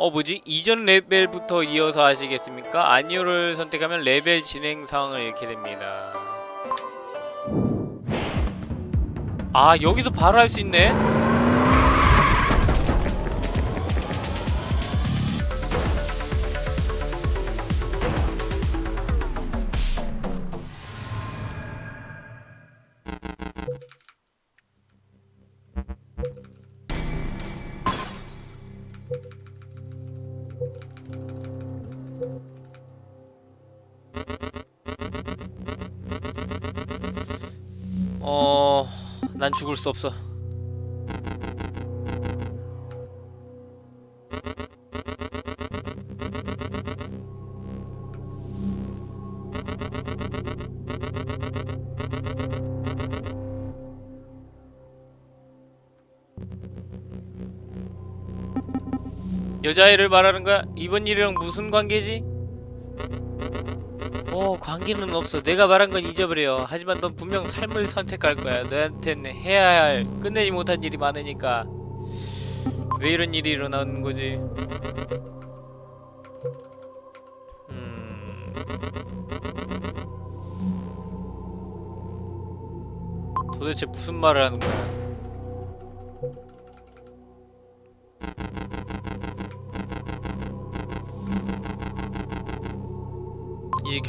어 뭐지? 이전 레벨부터 이어서 하시겠습니까? 아니오를 선택하면 레벨 진행 상황을 잃게 됩니다. 아 여기서 바로 할 수 있네? 수 없어. 여자애를 말하는 거야? 이번 일이랑 무슨 관계지? 어 관계는 없어. 내가 말한 건 잊어버려. 하지만 넌 분명 삶을 선택할 거야. 너한텐 해야 할 끝내지 못한 일이 많으니까. 왜 이런 일이 일어나는 거지? 음... 도대체 무슨 말을 하는 거야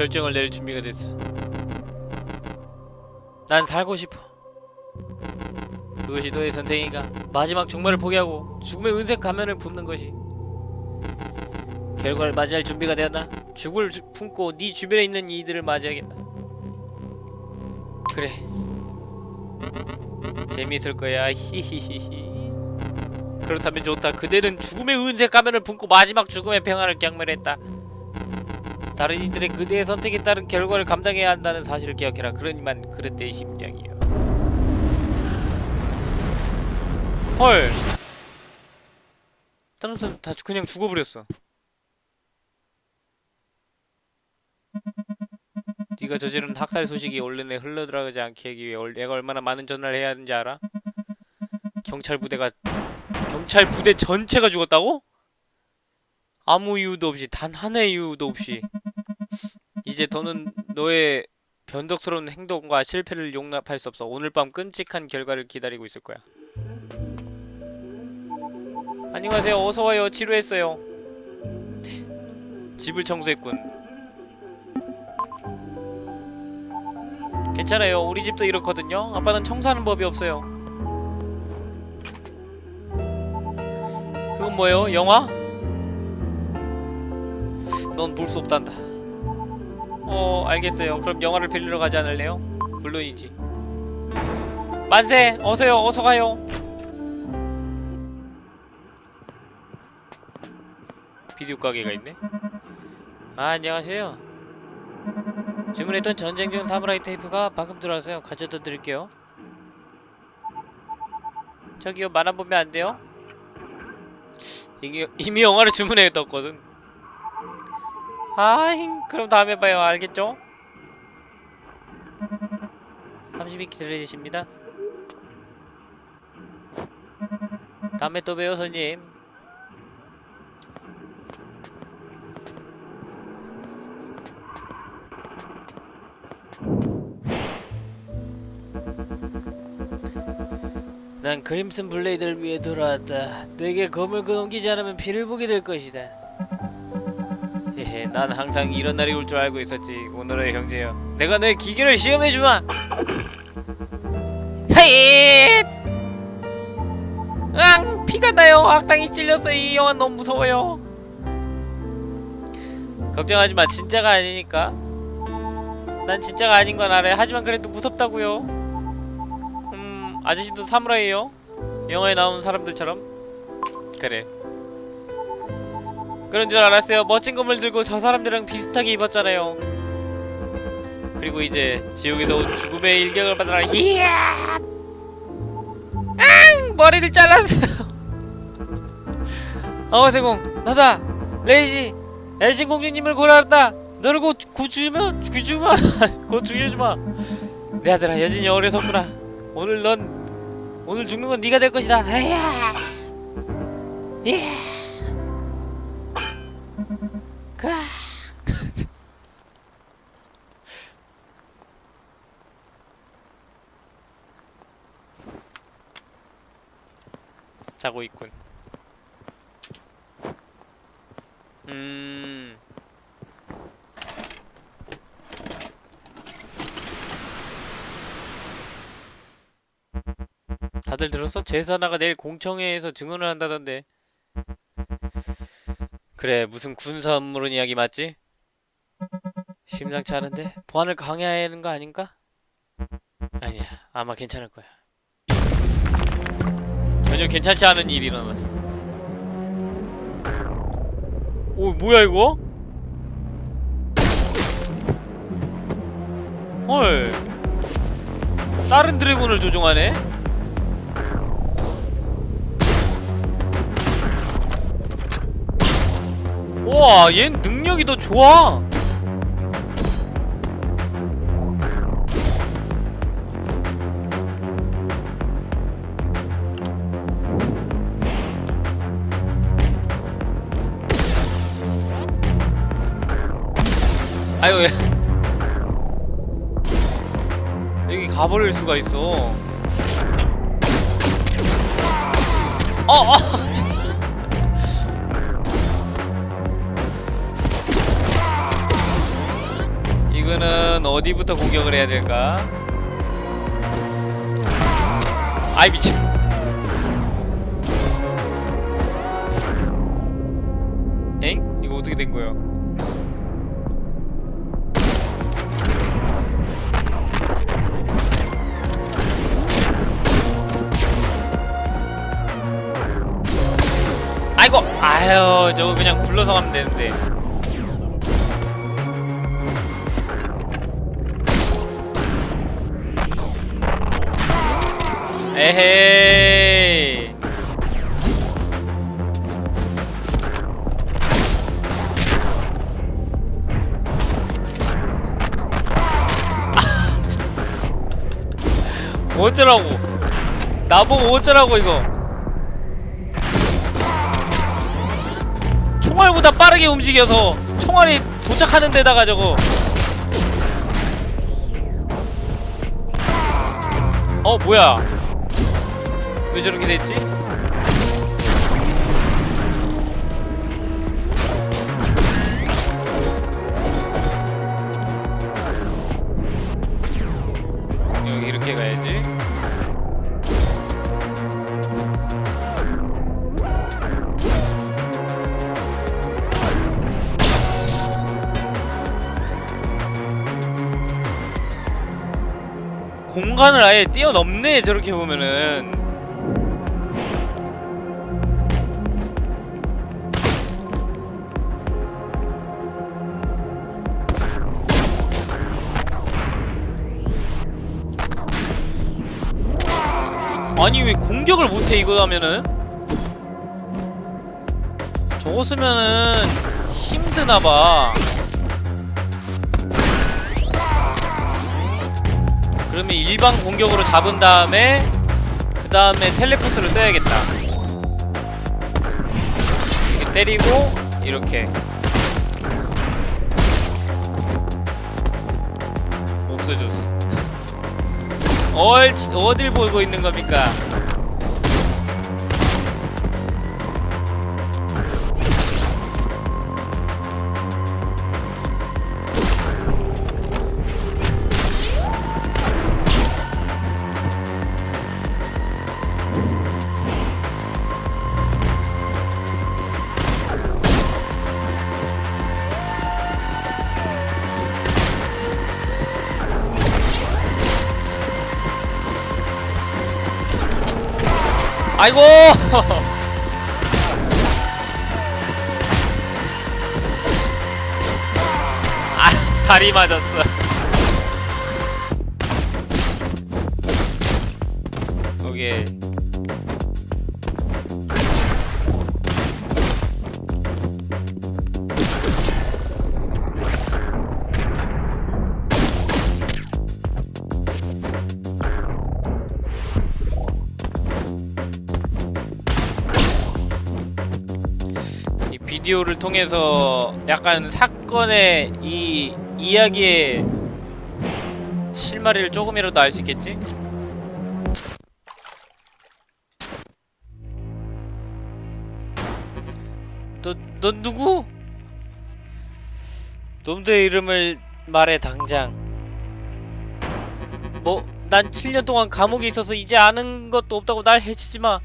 결정을 내릴 준비가 됐어. 난 살고 싶어. 그것이 너의 선택인가? 마지막 종말을 포기하고 죽음의 은색 가면을 품는 것이 결과를 맞이할 준비가 되었나? 죽을 주- 품고 네 주변에 있는 이들을 맞이하겠다. 그래. 재미있을 거야. 히히히히. 그렇다면 좋다. 그대는 죽음의 은색 가면을 품고 마지막 죽음의 평화를 경멸했다. 다른 이들의 그대의 선택에 따른 결과를 감당해야 한다는 사실을 기억해라. 그러니만 그릇된 심정이요. 헐. 다른 사람 다 그냥 죽어버렸어. 네가 저지른 학살 소식이 온라인에 흘러들어가지 않게 하기 위해 얼- 내가 얼마나 많은 전화를 해야 하는지 알아? 경찰 부대가 경찰 부대 전체가 죽었다고? 아무 이유도 없이 단 하나의 이유도 없이 이제 더는 너의 변덕스러운 행동과 실패를 용납할 수 없어. 오늘 밤 끔찍한 결과를 기다리고 있을 거야. 안녕하세요. 어서 와요. 지루했어요. 집을 청소했군. 괜찮아요. 우리 집도 이렇거든요. 아빠는 청소하는 법이 없어요. 그건 뭐예요? 영화? 넌 볼 수 없단다. 어 알겠어요 그럼 영화를 빌리러 가지 않을래요? 물론이지 만세! 어서요 어서 가요 비디오 가게가 있네 아 안녕하세요 주문했던 전쟁 중 사무라이 테이프가 방금 들어왔어요 가져다 드릴게요 저기요 만화 보면 안 돼요? 이미, 이미 영화를 주문해뒀거든 아잉 그럼 다음에 봐요. 알겠죠? 30이 기다려주십니다. 다음에 또 봬요 손님. 난 크림슨 블레이드를 위해 돌아왔다. 내게 검을 그넘기지 않으면 피를 보게 될 것이다 난 항상 이런 날이 올 줄 알고 있었지. 오늘의 형제여, 내가 너의 기계를 시험해 주마. 헤잇! 앙, 피가 나요. 악당이 찔렸어. 이 영화 너무 무서워요. 걱정하지 마. 진짜가 아니니까. 난 진짜가 아닌 건 알아요. 하지만 그래도 무섭다고요. 음, 아저씨도 사무라이예요. 영화에 나온 사람들처럼. 그래. 그런 줄 알았어요. 멋진 검을 들고 저 사람들이랑 비슷하게 입었잖아요. 그리고 이제 지옥에서 온 죽음의 일격을 받아라. 이야! 앙! 머리를 잘랐어. 어세공 나다. 레이지. 엘신 공주님을 구하였다. 너를 곧 구주면 구주마. 곧 죽여주마. 내 아들아 여전히 어려서구나. 오늘 넌 오늘 죽는 건 네가 될 것이다. 에야. 예. 까. 자고 있군. 음. 다들 들었어? 제사나가 내일 공청회에서 증언을 한다던데. 그래, 무슨 군사 업무론 이야기 맞지? 심상치 않은데? 보안을 강화해야 하는 거 아닌가? 아니야, 아마 괜찮을 거야. 전혀 괜찮지 않은 일이 일어났어. 오, 뭐야 이거? 헐. 다른 드래곤을 조종하네? 우와, 얜 능력이 더 좋아. 아유, 왜. 여기 가버릴 수가 있어. 어, 어! 어디부터 공격을 해야 될까? 아이 미친. 엥? 이거 어떻게 된 거야? 아이고! 아유, 저거 그냥 굴러서 가면 되는데. 에헤이. 어쩌라고? 나보고 어쩌라고 이거? 총알보다 빠르게 움직여서 총알이 도착하는 데다가 저거 어 뭐야 왜 저렇게 됐지? 여기 이렇게 가야지 공간을 아예 뛰어넘네 저렇게 보면은 아니 왜 공격을 못해 이거 하면은? 저거 쓰면은 힘드나봐. 그러면 일반 공격으로 잡은 다음에 그 다음에 텔레포트를 써야겠다. 이렇게 때리고 이렇게. 없어졌어 얼 어딜 보고 있는 겁니까? 아이고! 아, 다리 맞았어. 비디오를 통해서 약간 사건의 이 이야기의 실마리를 조금이라도 알 수 있겠지? 너, 너 누구? 놈들의 이름을 말해 당장 뭐, 난 7년 동안 감옥에 있어서 이제 아는 것도 없다고 날 해치지 마.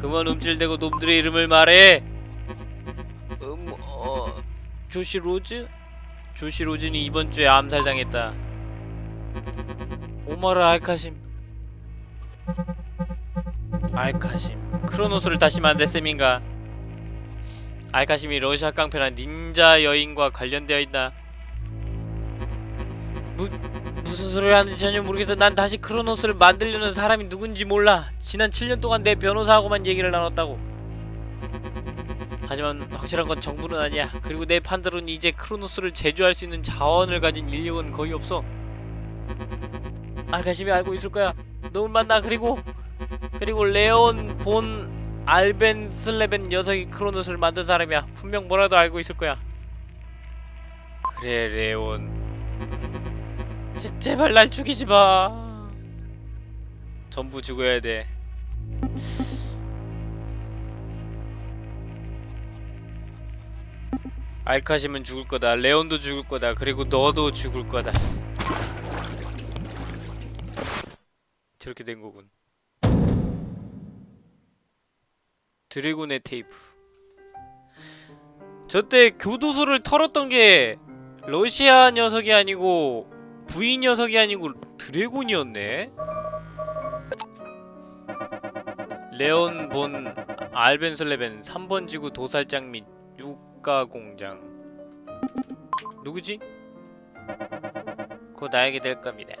그만 움찔대고 놈들의 이름을 말해. 조시 로즈? 조시 로즈는 이번 주에 암살당했다. 오마르 알카심. 알카심. 크로노스를 다시 만들 셈인가? 알카심이 러시아 깡패란 닌자 여인과 관련되어 있나? 무, 무슨 소리를 하는지 전혀 모르겠어. 난 다시 크로노스를 만들려는 사람이 누군지 몰라. 지난 7년 동안 내 변호사하고만 얘기를 나눴다고. 하지만 확실한 건 정부는 아니야. 그리고 내 판대로는 이제 크로노스를 제조할 수 있는 자원을 가진 인력은 거의 없어. 아가심이 알고 있을 거야. 놈을 만나 그리고 그리고 레온 본 알벤 슬레벤 녀석이 크로노스를 만든 사람이야. 분명 뭐라도 알고 있을 거야. 그래 레온. 제, 제발 날 죽이지 마. 전부 죽어야 돼. 알카심은 죽을 거다. 레온도 죽을 거다. 그리고 너도 죽을 거다. 저렇게 된 거군. 드래곤의 테이프. 저 때 교도소를 털었던 게 러시아 녀석이 아니고 부인 녀석이 아니고 드래곤이었네. 레온 본 알벤 슬레벤 3번 지구 도살장 및 육가 공장. 누구지? 곧 알게 될 겁니다.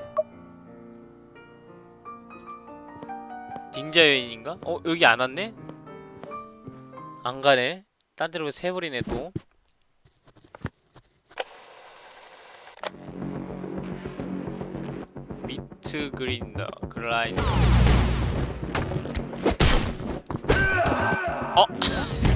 닌자 여인인가? 어 여기 안 왔네? 안 가네. 딴 데로 새버리네 또. 미트 그린더 그라인. 어?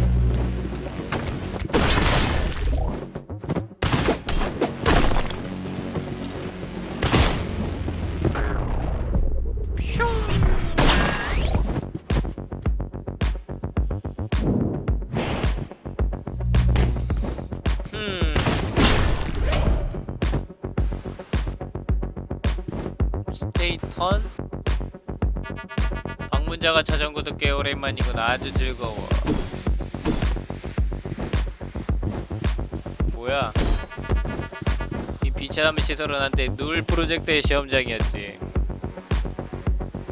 턴? 방문자가 것도 꽤 오랜만이군 아주 즐거워. 뭐야? 이 비차담의 시설은 한때 누울 프로젝트의 시험장이었지.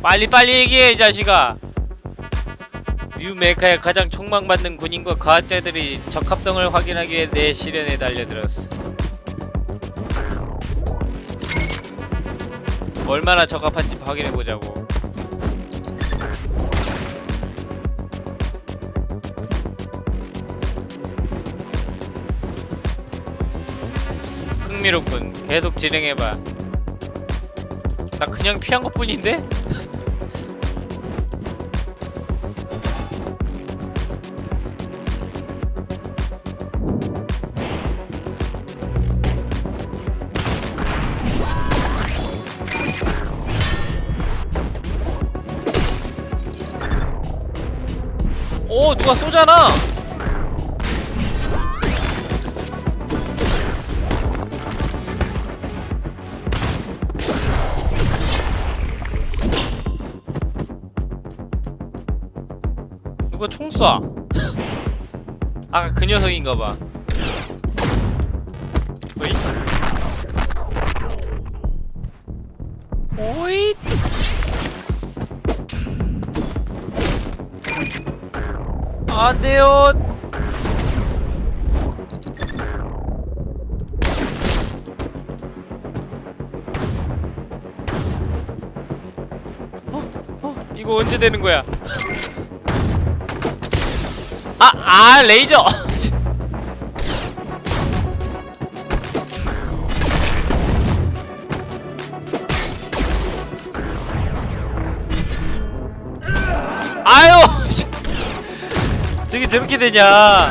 빨리 빨리 얘기해 이 자식아! 뉴메카의 가장 촉망받는 군인과 과학자들이 적합성을 확인하기 위해 내 시련에 달려들었어. 얼마나 적합한지 확인해보자고. 흥미롭군. 계속 진행해봐. 나 그냥 피한 것 뿐인데? 누가 쏘잖아 누가 총 쏴? 아까 그 녀석인가봐 안 돼요 어? 어? 이거 언제 되는 거야? 아! 아! 레이저! 저렇게 되냐?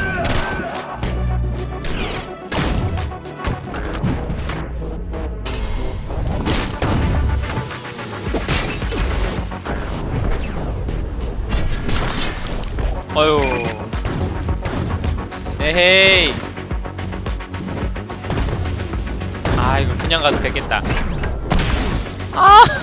어휴 에헤이. 아 이거 그냥 가도 되겠다. 아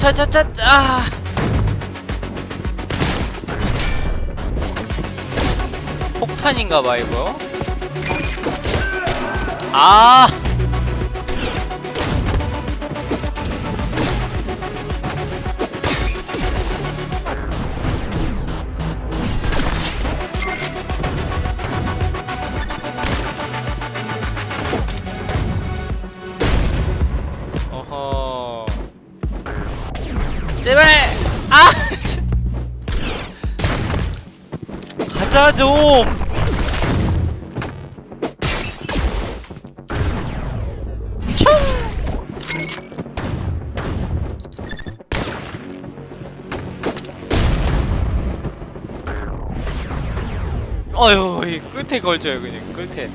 차차차 아. 폭탄인가봐 이거. 아 가자 좀. 어휴 이 끝에 걸쳐요 그냥. 끝에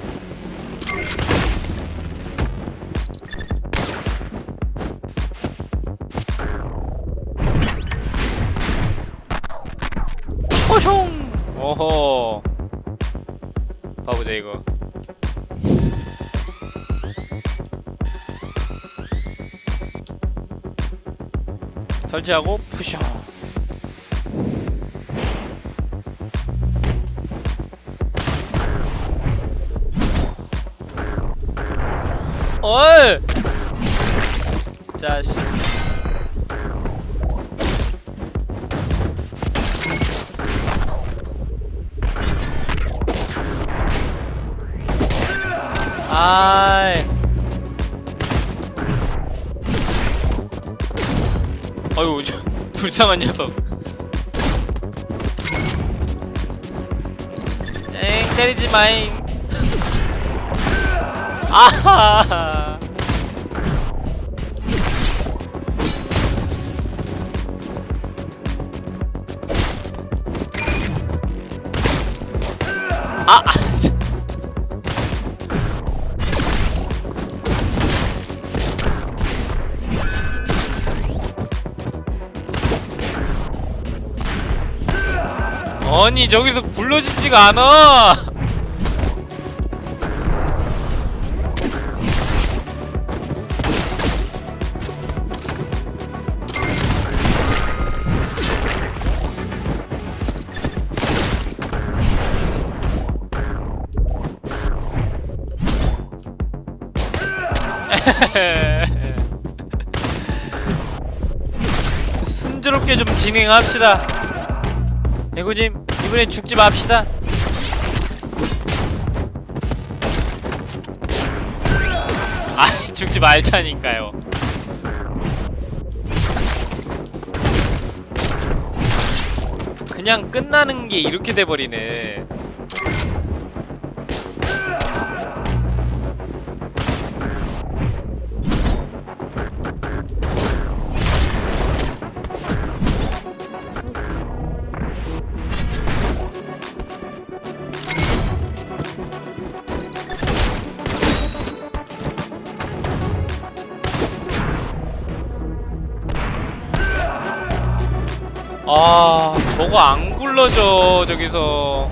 설치하고 푸쇼 불쌍한 녀석. 엥 때리지 마잉. 아하 아니 저기서 굴러지지가 않아. 순조롭게 좀 진행합시다. 애고님 이번엔 죽지 맙시다. 아 죽지 말자니까요. 그냥 끝나는 게 이렇게 돼버리네 저거 안 굴러져 저기서.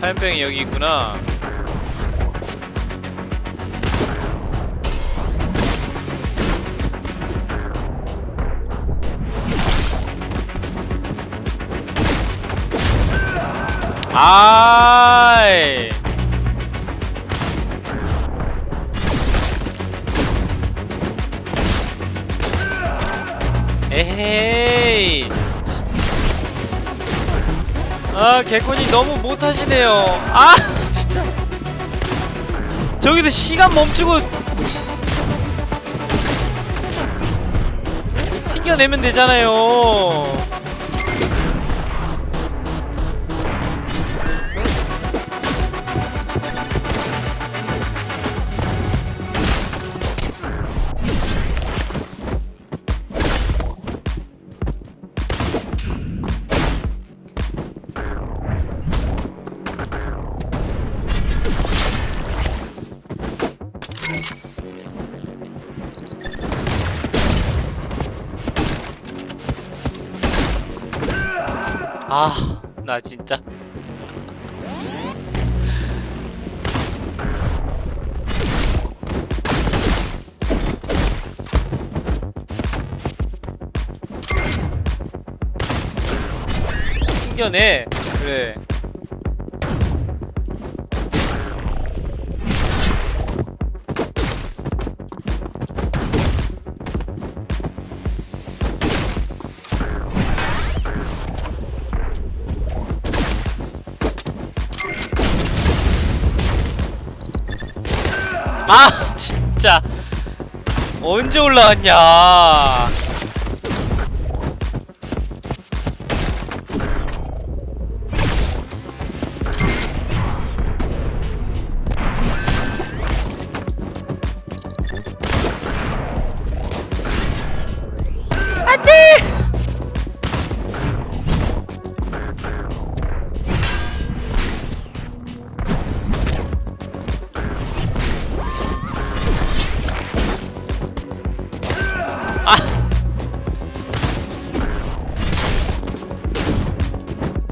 화염병이 여기 있구나 아이. 에헤이. 아 개콘이 너무 못하시네요. 아 진짜. 저기서 시간 멈추고 튕겨내면 되잖아요. 튕겨내. 그래. 아, 진짜. 언제 올라왔냐.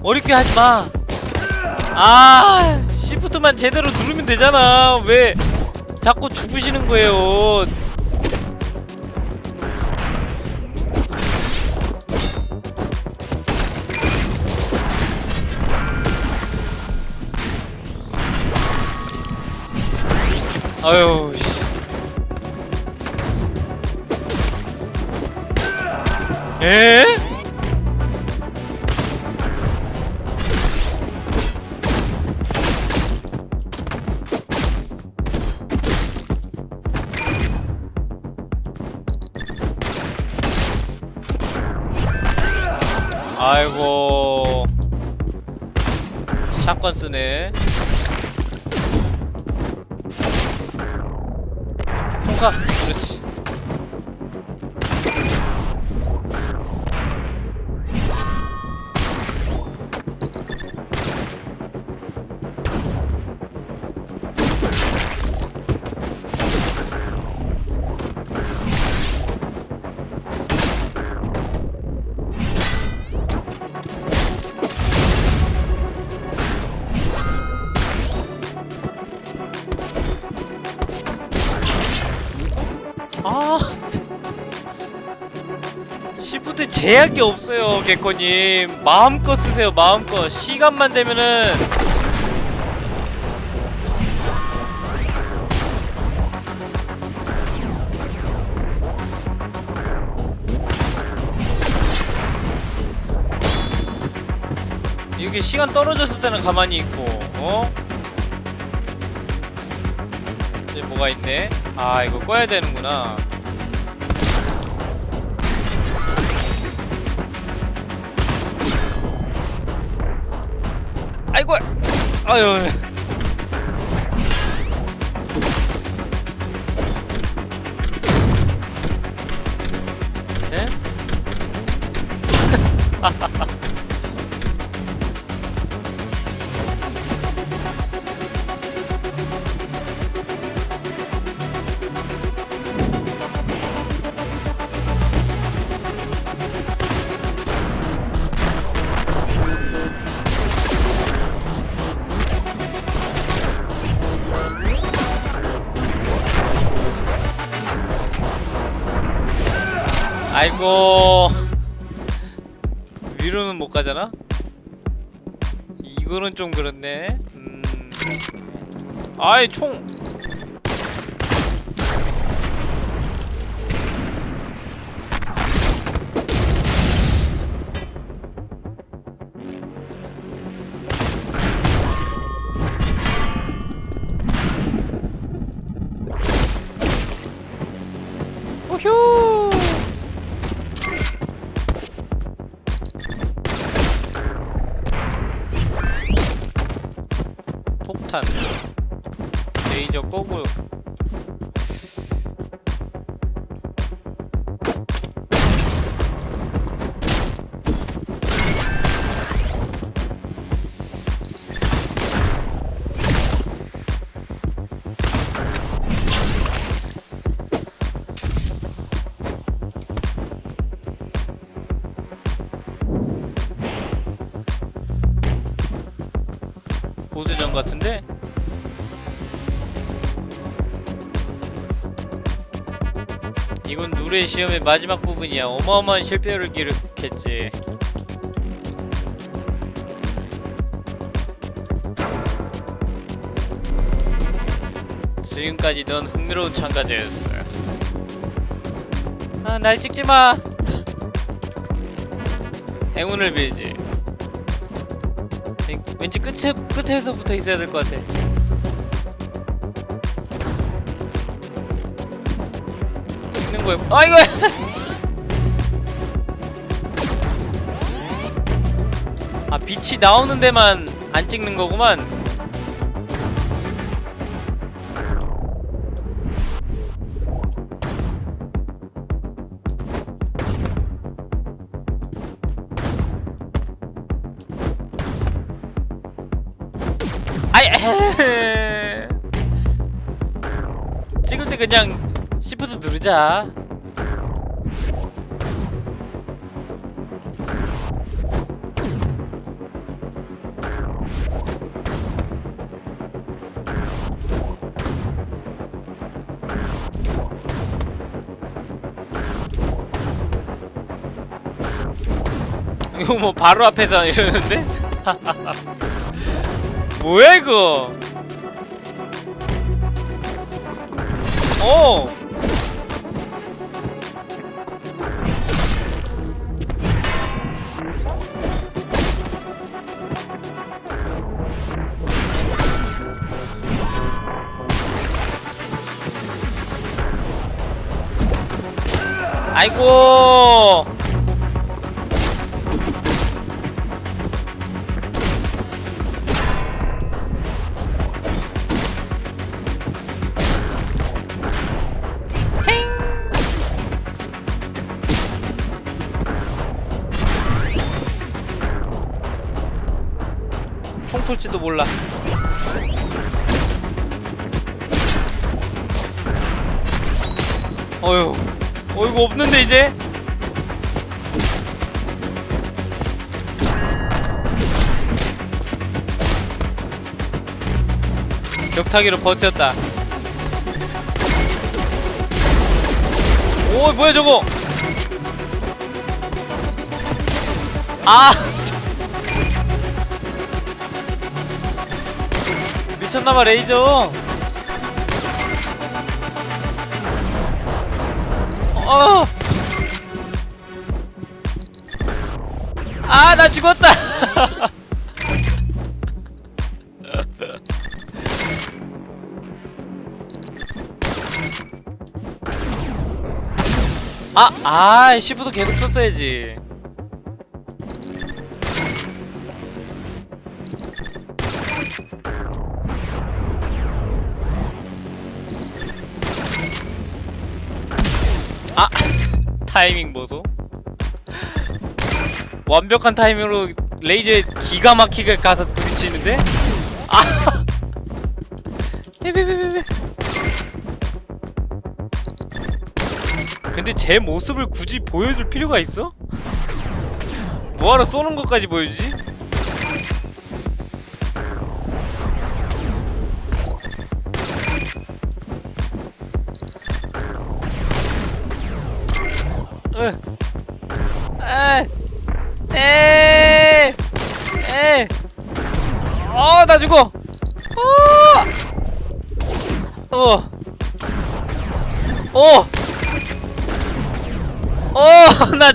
어렵게 하지 마. 아, 시프트만 제대로 누르면 되잖아. 왜 자꾸 죽으시는 거예요? 아유, 씨. 에? 제약이 없어요 개꺼님. 마음껏 쓰세요 마음껏. 시간만 되면은. 이게 시간 떨어졌을 때는 가만히 있고 어? 이제 뭐가 있네? 아 이거 꺼야 되는구나 아유 이거는 좀 그렇네. 음... 아이 총. 오효 보스전 같은데? 이건 누레 시험의 마지막 부분이야. 어마어마한 실패를 기록했지. 지금까지 넌 흥미로운 참가자였어. 아, 날 찍지 마. 행운을 빌지. 왠- 왠지 끝에 끝에서부터 있어야 될 것 같아. 찍는 거야. 아이고. 아 빛이 나오는 데만 안 찍는 거구만. 그냥 시프트 누르자. 이거 뭐 바로 앞에서 이러는데? 뭐야 이거? 오! 아이고! 어이구 없는데 이제? 벽타기로 버텼다. 오, 뭐야 저거? 아! 미쳤나봐 레이저 어! 아, 나 죽었다! 아, 아, 시프트 계속 썼어야지. 완벽한 타이밍으로 레이저에 기가 막히게 가서 부딪히는데 아 근데 제 모습을 굳이 보여줄 필요가 있어? 뭐하러 쏘는 것까지 보여주지?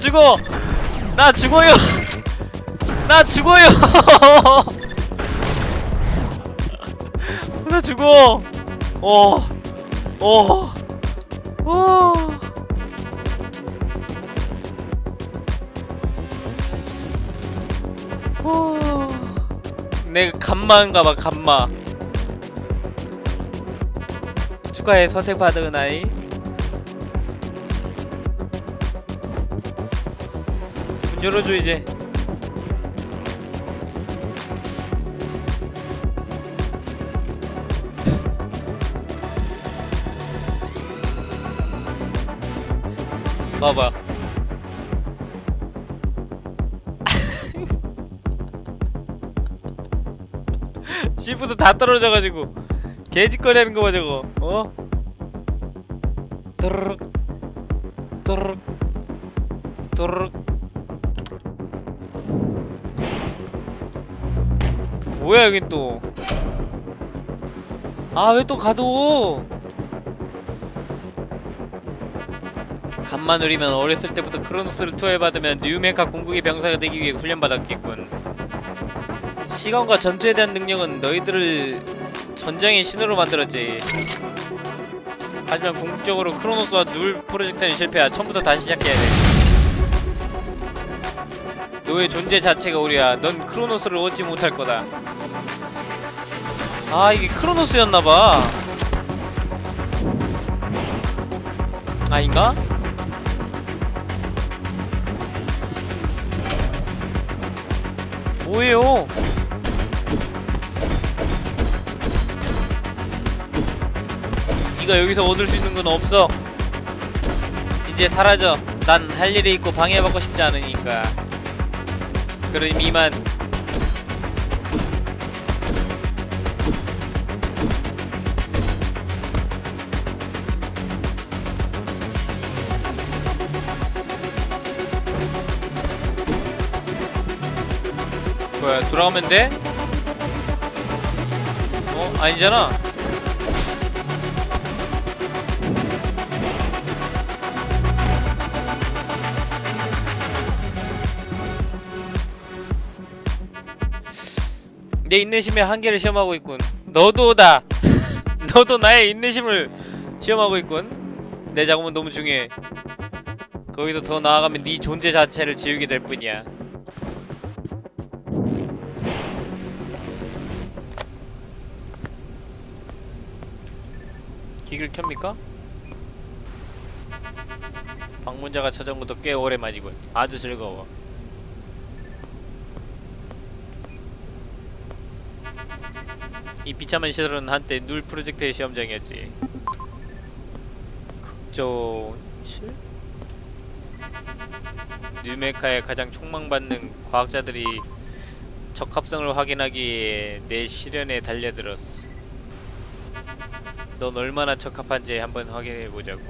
죽어! 나 죽어요! 나 죽어요! 나 죽어! 오, 오, 오. 내 감마인가봐, 감마. 축하해, 선택받은 아이. 열어줘 이제. 봐봐. 시프트 다 떨어져가지고. 개짓거리 하는 거 봐 저거. 어? 또르륵 뭐야 여긴 또 아 왜 또 가도 간만 누리면 어렸을 때부터 크로노스를 투여받으면 뉴메카 궁극의 병사가 되기 위해 훈련받았겠군 시간과 전투에 대한 능력은 너희들을 전장의 신으로 만들었지. 하지만 궁극적으로 크로노스와 눌 프로젝트는 실패야. 처음부터 다시 시작해야 돼. 너의 존재 자체가 오류야. 넌 크로노스를 얻지 못할 거다. 아 이게 크로노스였나봐. 아닌가? 뭐예요? 네가 여기서 얻을 수 있는 건 없어. 이제 사라져. 난 할 일이 있고 방해받고 싶지 않으니까. 그럼 이만. 뭐야 돌아오면 돼? 어? 아니잖아 내 인내심의 한계를 시험하고 있군. 너도 다. 너도 나의 인내심을 시험하고 있군. 내 작업은 너무 중요해. 거기서 더 나아가면 네 존재 자체를 지우게 될 뿐이야. 기기를 켭니까? 방문자가 찾아온 것도 꽤 오랜만이군. 아주 즐거워. 이 비참한 시설은 한때 눌 프로젝트의 시험장이었지. 극조실? 뉴메카의 가장 촉망받는 과학자들이 적합성을 확인하기 위해 내 시련에 달려들었어. 넌 얼마나 적합한지 한번 확인해보자고.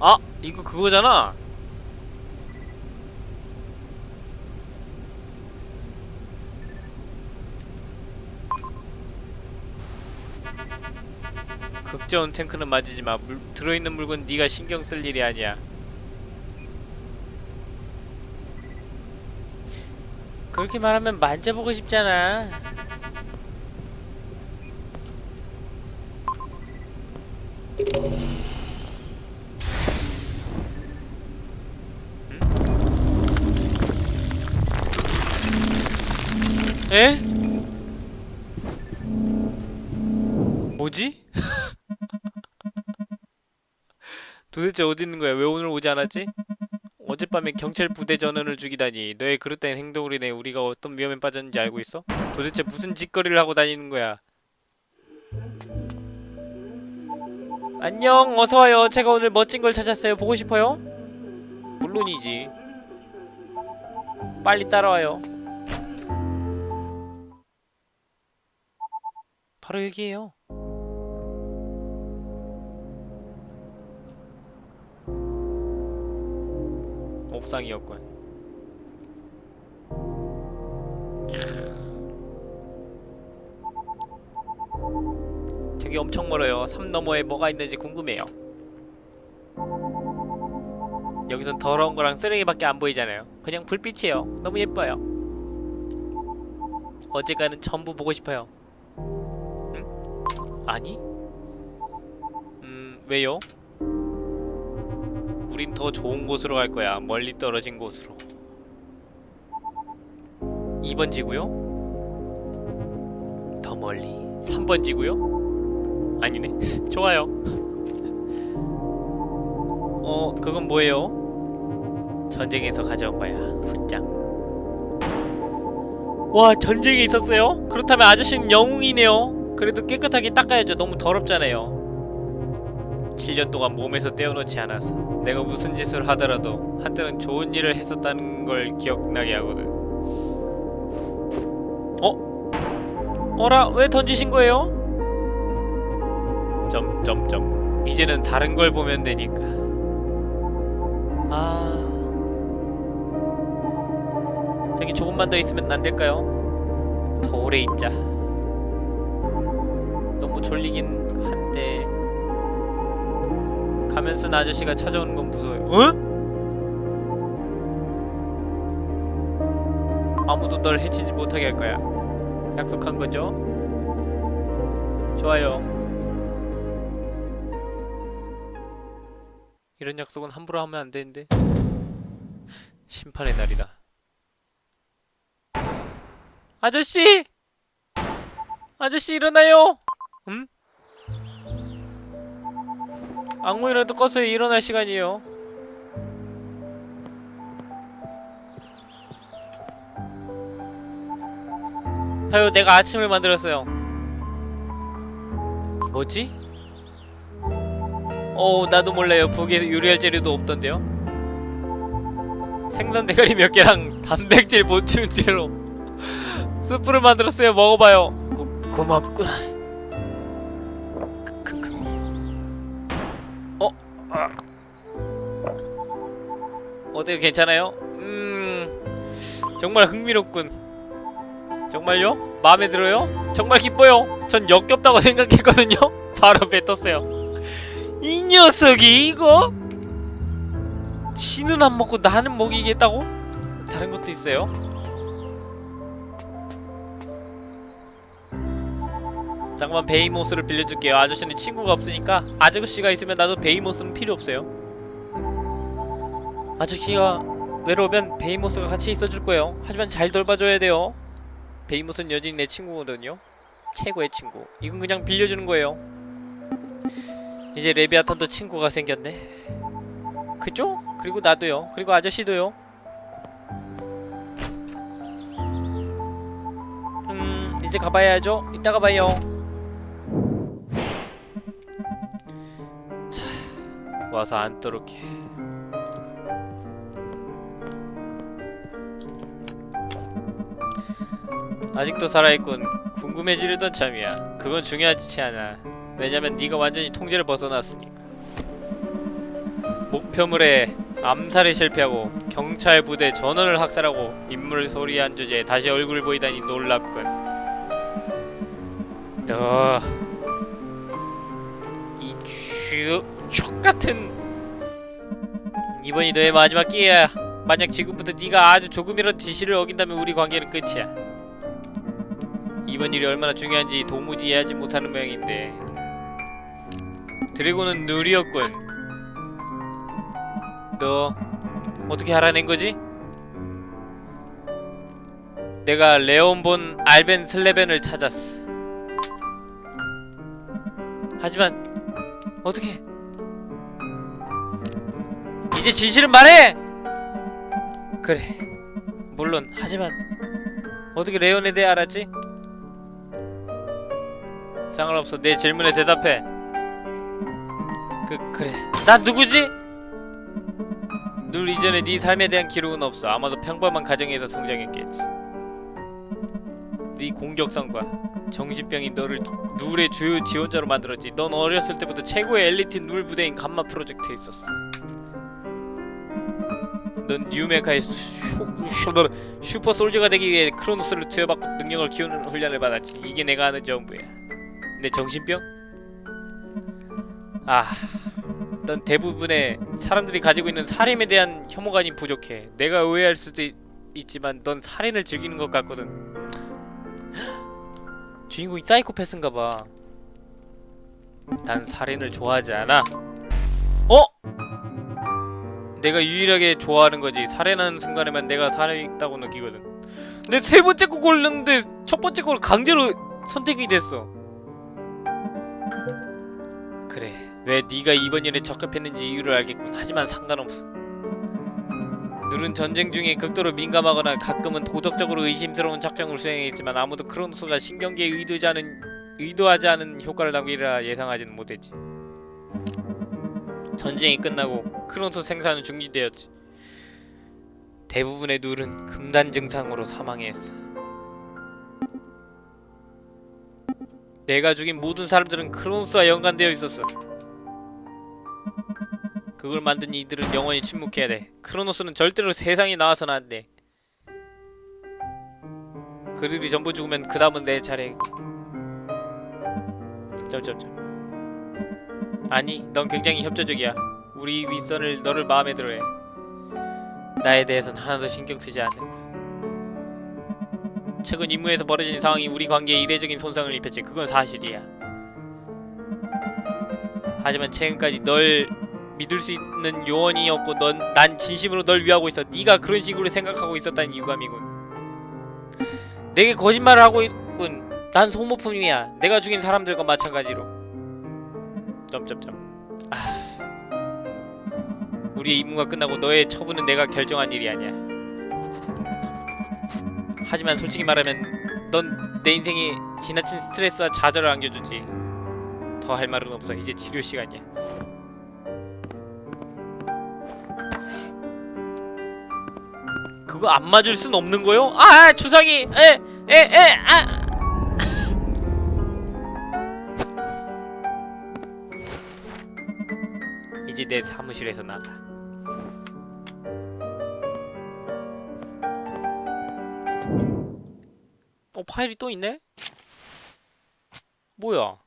아! 이거 그거잖아! 극저온 탱크는 맞으지 마. 물, 들어있는 물건 네가 신경 쓸 일이 아니야. 그렇게 말하면 만져보고 싶잖아. 도대체 어디 있는 거야? 왜 오늘 오지 않았지? 어젯밤에 경찰 부대 전원을 죽이다니 너의 그릇된 행동으로 인해 우리가 어떤 위험에 빠졌는지 알고 있어? 도대체 무슨 짓거리를 하고 다니는 거야? 안녕 어서와요 제가 오늘 멋진 걸 찾았어요 보고 싶어요? 물론이지 빨리 따라와요 바로 여기에요 옥상이었군. 저기 엄청 멀어요. 삶 너머에 뭐가 있는지 궁금해요. 여기선 더러운 거랑 쓰레기밖에 안 보이잖아요. 그냥 불빛이에요. 너무 예뻐요. 어제가는 전부 보고 싶어요. 응? 아니? 음, 왜요? 우린 더 좋은 곳으로 갈 거야. 멀리 떨어진 곳으로. 2번 지구요? 저 멀리 3번 지구요? 아니네 좋아요 어 그건 뭐예요? 전쟁에서 가져온 거야 훈장 와 전쟁이 있었어요? 그렇다면 아저씨는 영웅이네요 그래도 깨끗하게 닦아야죠 너무 더럽잖아요 7년 동안 몸에서 떼어놓지 않아서 내가 무슨 짓을 하더라도 한때는 좋은 일을 했었다는 걸 기억나게 하거든 어? 어라 왜 던지신 거예요? 점점점 이제는 다른 걸 보면 되니까 아 저기 조금만 더 있으면 안 될까요? 더 오래 있자 너무 졸리긴 가면 쓴 아저씨가 찾아오는 건 무서워요 어? 아무도 널 해치지 못하게 할 거야 약속한 거죠? 좋아요 이런 약속은 함부로 하면 안 되는데 심판의 날이다 아저씨! 아저씨 일어나요! 음? 악몽이라도 껐어요 일어날 시간이에요. 아유 내가 아침을 만들었어요. 뭐지? 어 나도 몰라요. 북에 요리할 재료도 없던데요. 생선 대가리 몇 개랑 단백질 보충 제로 스프를 만들었어요. 먹어봐요. 고, 고맙구나 어때요 괜찮아요? 음 정말 흥미롭군 정말요? 마음에 들어요? 정말 기뻐요 전 역겹다고 생각했거든요 바로 뱉었어요 이 녀석이 이거? 지는 안 먹고 나는 먹이겠다고? 다른 것도 있어요? 잠깐만 베이모스를 빌려줄게요. 아저씨는 친구가 없으니까 아저씨가 있으면 나도 베이모스는 필요 없어요. 아저씨가 외로우면 베이모스가 같이 있어줄 거예요. 하지만 잘 돌봐줘야 돼요. 베이모스는 여전히 내 친구거든요. 최고의 친구. 이건 그냥 빌려주는 거예요. 이제 레비아탄도 친구가 생겼네. 그죠? 그리고 나도요. 그리고 아저씨도요. 음 이제 가봐야죠. 이따가 봐요 와서 앉도록 해. 아직도 살아있군. 궁금해지려던 참이야. 그건 중요하지 않아. 왜냐면 네가 완전히 통제를 벗어났으니까. 목표물에 암살에 실패하고 경찰 부대 전원을 학살하고 인물 소리한 주제에 다시 얼굴 보이다니 놀랍군. 너 이 족같은 이번이 너의 마지막 기회야. 만약 지금부터 네가 아주 조금이라도 지시를 어긴다면 우리 관계는 끝이야. 이번 일이 얼마나 중요한지 도무지 이해하지 못하는 모양인데. 드래곤은 느리었군. 너 어떻게 알아낸 거지? 내가 레온 본 알벤 슬레벤을 찾았어. 하지만 어떻게 이제 진실은 말해! 그래 물론. 하지만 어떻게 레온에 대해 알았지? 상관없어. 내 질문에 대답해. 그 그래. 난 누구지? 늘 이전에 네 삶에 대한 기록은 없어. 아마도 평범한 가정에서 성장했겠지. 네 공격성과 정신병이 너를 누울의 주요 지원자로 만들었지. 넌 어렸을 때부터 최고의 엘리트 누울 부대인 감마 프로젝트에 있었어 넌 뉴메카의 슈, 슈퍼 솔저가 되기 위해 크로노스를 투여받고 능력을 키우는 훈련을 받았지. 이게 내가 아는 전부야. 내 정신병? 아... 넌 대부분의 사람들이 가지고 있는 살인에 대한 혐오감이 부족해. 내가 오해할 수도 있, 있지만 넌 살인을 즐기는 것 같거든. 주인공이 사이코패스인가 봐. 난 살인을 좋아하지 않아. 어? 내가 유일하게 좋아하는 거지 살인하는 순간에만 내가 살아있다고 느끼거든 근데 세 번째 거 골랐는데 첫 번째 걸 강제로 선택이 됐어. 그래, 왜 네가 이번 일에 적합했는지 이유를 알겠군. 하지만 상관없어. 누른 전쟁 중에 극도로 민감하거나 가끔은 도덕적으로 의심스러운 작정을 수행했지만 아무도 크로노스가 신경계에 의도하지 않은 의도하지 않은 효과를 남기리라 예상하지는 못했지. 전쟁이 끝나고 크로노스 생산은 중지되었지. 대부분의 누른 금단 증상으로 사망했어. 내가 죽인 모든 사람들은 크로노스와 연관되어 있었어. 그걸 만든 이들은 영원히 침묵해야 돼. 크로노스는 절대로 세상에 나와서는 안 돼. 그들이 전부 죽으면 그 다음은 내 차례. 점점점. 아니, 넌 굉장히 협조적이야. 우리 윗선을 너를 마음에 들어해. 나에 대해선 하나도 신경 쓰지 않는 거야. 최근 임무에서 벌어진 상황이 우리 관계에 이례적인 손상을 입혔지. 그건 사실이야. 하지만 최근까지 널 믿을 수 있는 요원이었고 넌 난 진심으로 널 위하고 있어. 네가 그런 식으로 생각하고 있었다는 유감이군. 내게 거짓말을 하고 있군. 난 소모품이야. 내가 죽인 사람들과 마찬가지로. 점점점. 아. 우리의 임무가 끝나고 너의 처분은 내가 결정한 일이 아니야. 하지만 솔직히 말하면 넌 내 인생에 지나친 스트레스와 좌절을 안겨주지. 더 할 말은 없어. 이제 치료 시간이야. 그거 안 맞을 순 없는 거요? 아 주사기 에에 에 아. 이제 내 사무실에서 나가. 어 파일이 또 있네? 뭐야?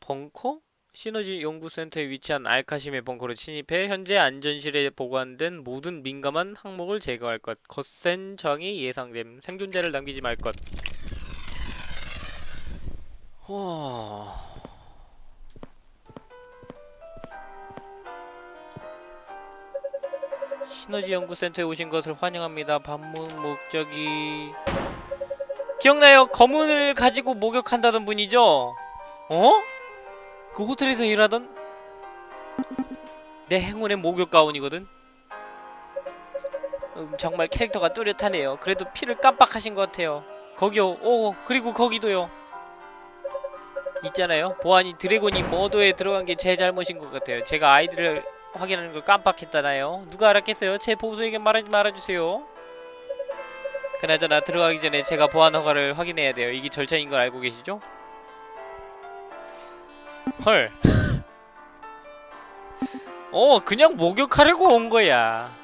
벙커? 시너지 연구센터에 위치한 알카심의 벙커로 침입해 현재 안전실에 보관된 모든 민감한 항목을 제거할 것. 거센 저항이 예상됨. 생존자를 남기지 말 것. 와. 시너지 연구센터에 오신 것을 환영합니다. 방문 목적이 기억나요? 검은을 가지고 목욕한다던 분이죠? 어? 그 호텔에서 일하던 내 행운의 목욕 가운이거든. 음, 정말 캐릭터가 뚜렷하네요. 그래도 피를 깜빡하신 것 같아요. 거기요. 오, 그리고 거기도요. 있잖아요. 보안이 드래곤이 머도에 들어간 게 제 잘못인 것 같아요. 제가 아이들을 확인하는 걸 깜빡했잖아요. 누가 알았겠어요? 제 보수에게 말하지 말아주세요. 그나저나 들어가기 전에 제가 보안 허가를 확인해야 돼요. 이게 절차인 걸 알고 계시죠? 헐. 어, 그냥 목욕하려고 온 거야.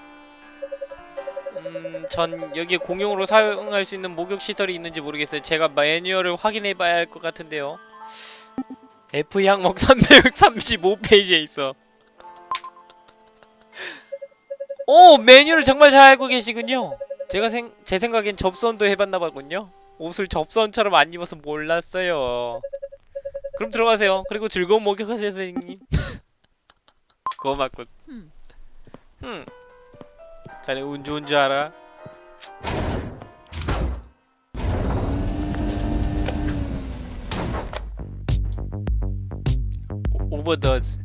음, 전 여기에 공용으로 사용할 수 있는 목욕 시설이 있는지 모르겠어요. 제가 매뉴얼을 확인해 봐야 할 것 같은데요. F 항목 335페이지에 있어. 오, 매뉴얼을 정말 잘 알고 계시군요. 제가 생, 제 생각엔 접선도 해봤나 보군요. 옷을 접선처럼 안 입어서 몰랐어요. 그럼 들어가세요. 그리고 즐거운 목욕하세요, 선생님. 고맙군. 음. 음. 자네 운 좋은 줄 알아? 오- 오버더즈.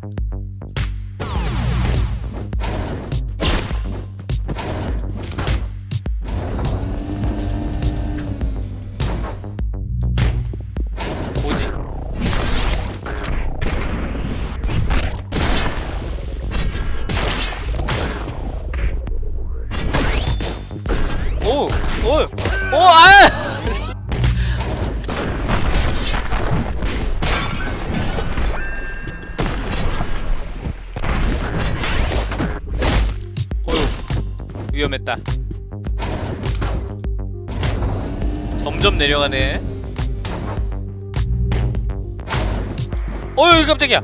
점점 내려가네. 어휴 깜짝이야.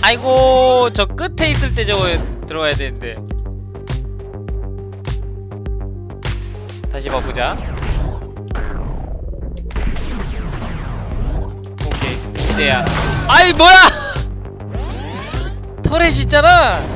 아이고 저 끝에 있을 때 저거 들어가야 되는데. 다시 봐보자. 오케이 이때야. 아이 뭐야 터렛 있잖아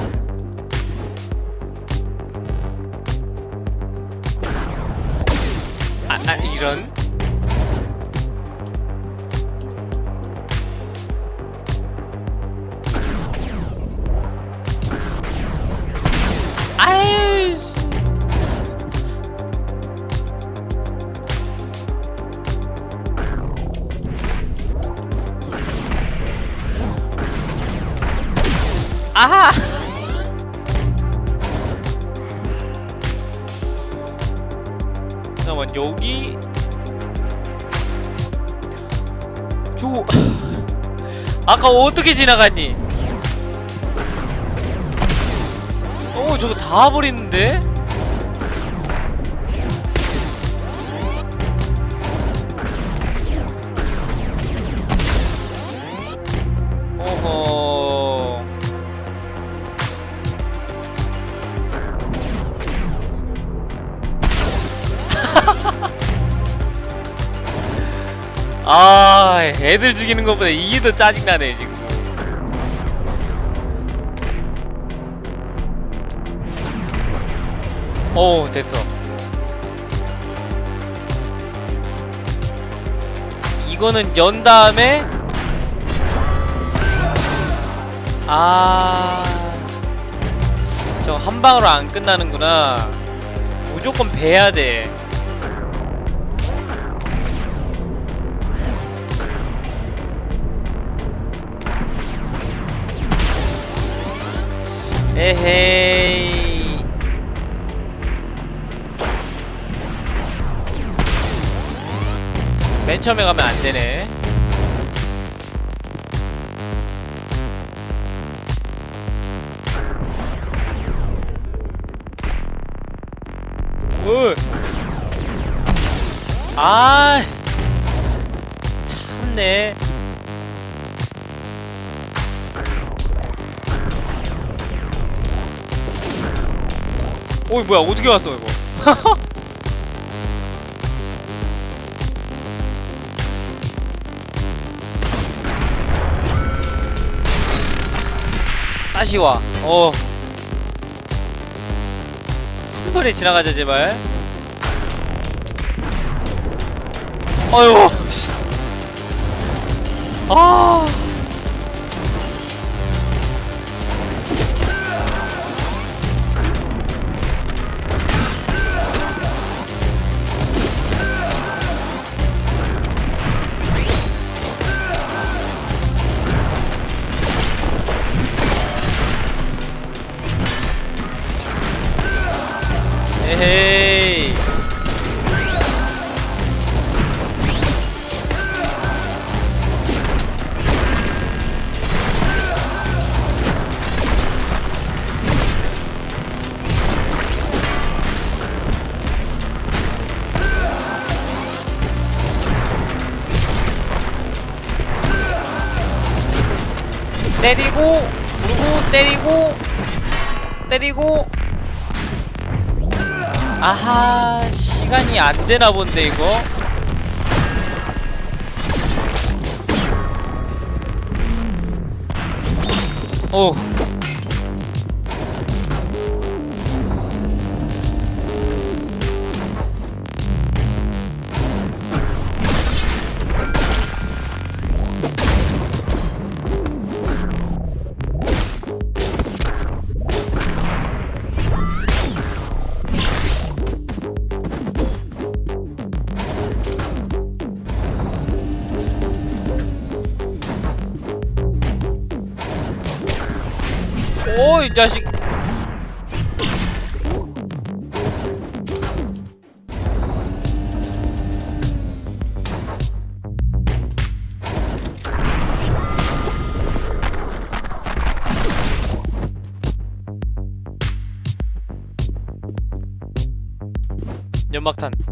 아까 어떻게 지나갔니? 어 저거 다 버리는데? 애들 죽이는 것보다 이게 더 짜증나네 지금. 오 됐어. 이거는 연 다음에 아... 저 한 방으로 안 끝나는구나. 무조건 베야 돼 에헤이. 맨 처음에 가면 안 되네. 오. 아 참네 어이 뭐야 어떻게 왔어 이거 다시 와. 어. 한 번에 지나가자 제발. 아유. 씨. 아. 때리고. 아하 시간이 안 되나 본데 이거. 오 이 자식. 연막탄.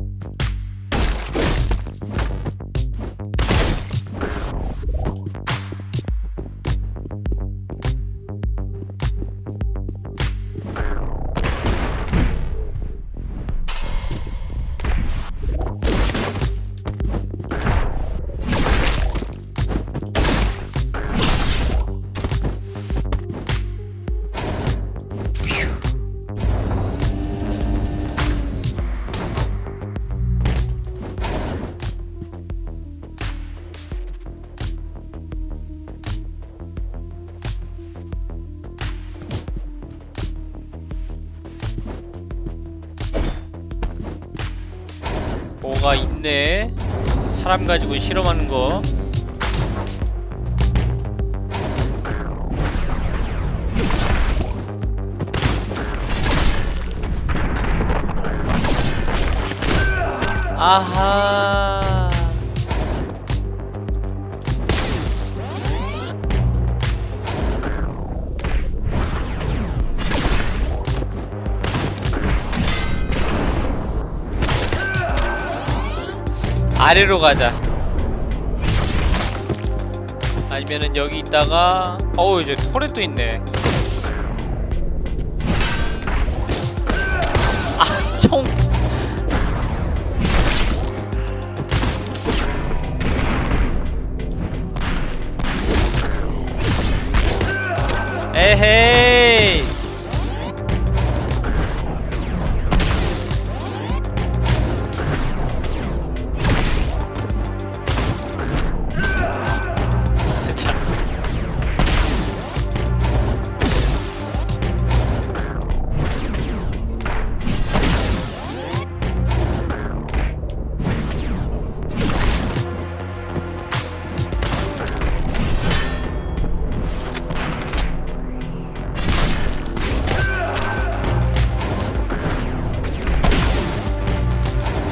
사람 가지고 실험하는 거. 아하. 아래로 가자. 아니면은 여기 있다가 어우 이제 토렛도 있네.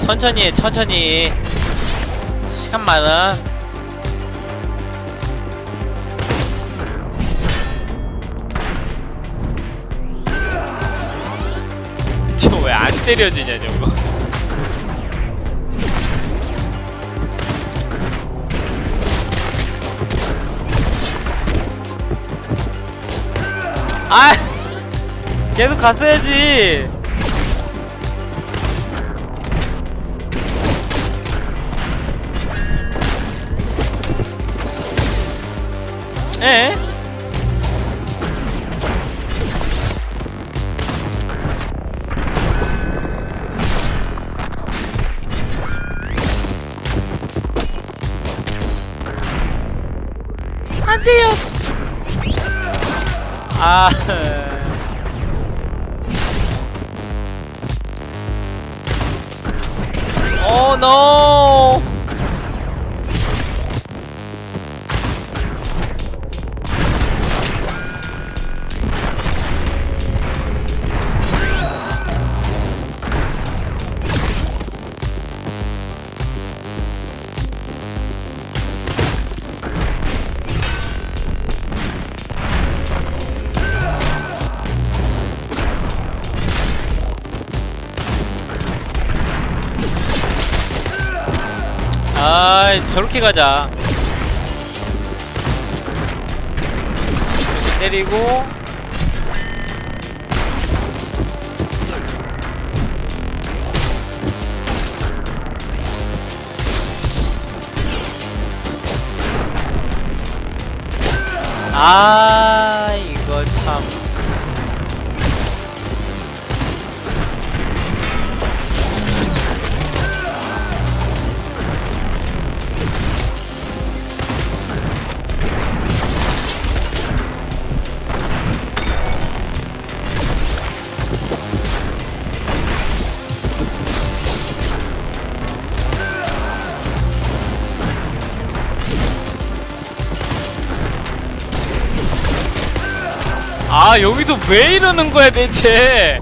천천히 해, 천천히. 시간 많아. 저 왜 안 때려지냐 저거 아 계속 갔어야지 에? 안 돼요. 아. 오 노. 저렇게 가자. 이렇게 때리고. 아, 왜 이러는 거야 대체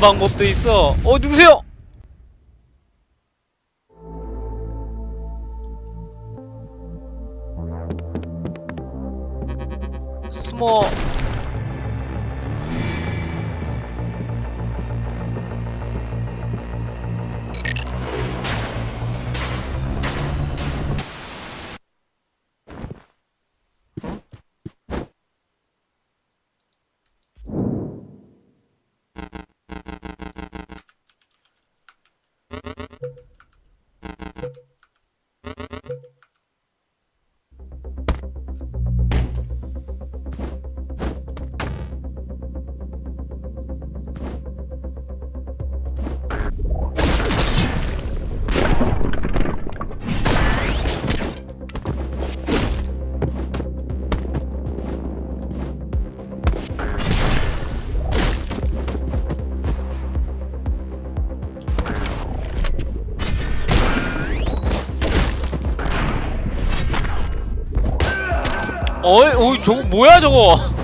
방법도 있어. 어 누구세요 저거 뭐야 저거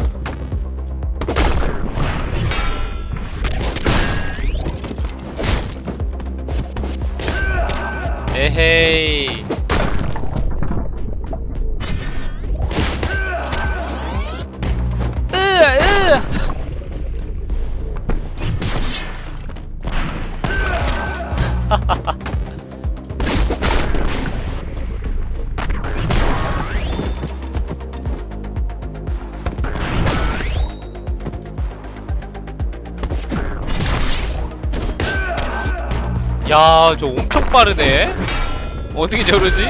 야, 저 엄청 빠르네. 어떻게 저러지?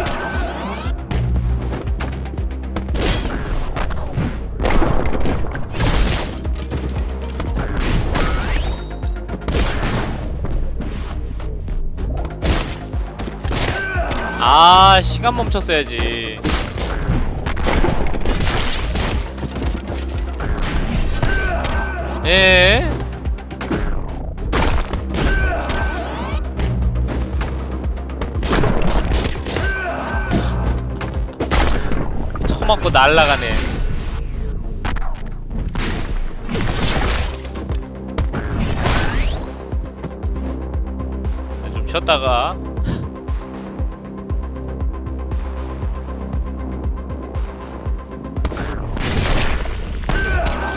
아, 시간 멈췄어야지. 예. 처맞고 날라가네. 좀 쉬었다가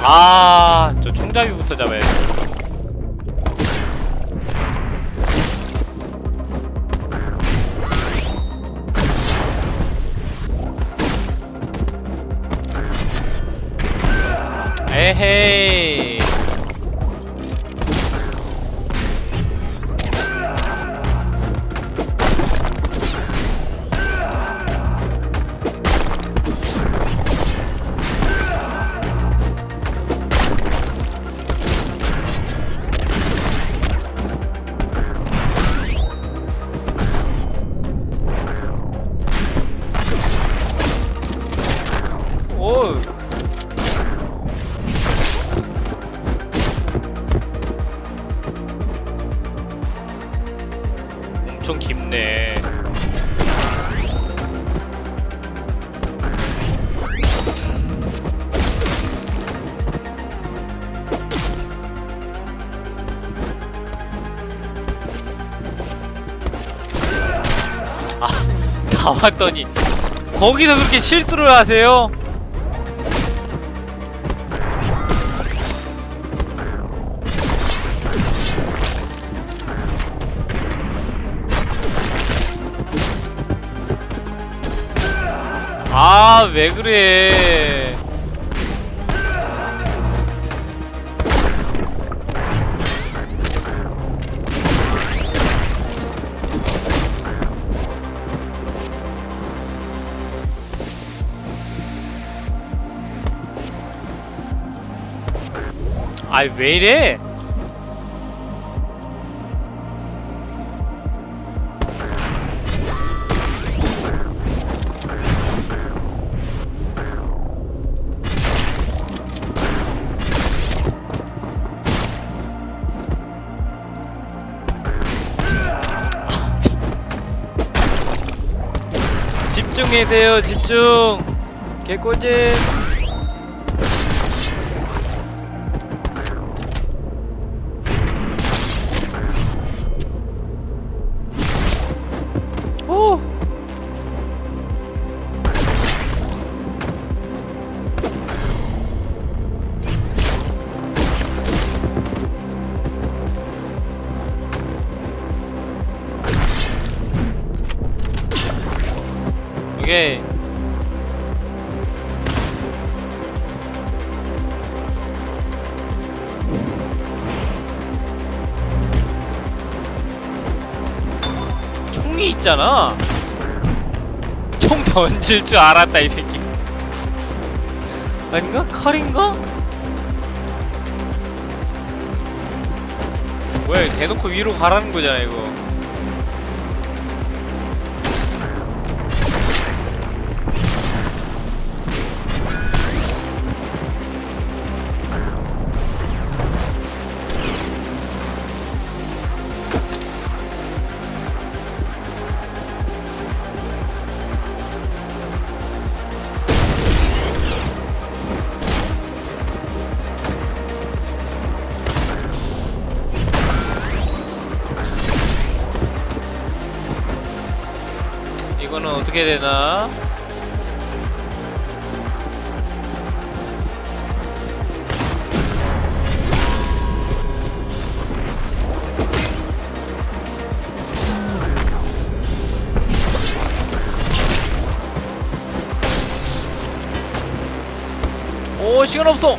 아, 저 총잡이부터 잡아야 돼. 에 다 왔더니 거기서 그렇게 실수를 하세요? 아, 왜 그래? 아이 왜 이래? 집중해세요 집중 개꿀잼 던질 줄 알았다 이 새끼 아닌가? 칼인가? 이거 대놓고 위로 가라는 거잖아 이거 어떻게 되나? 오 시간 없어.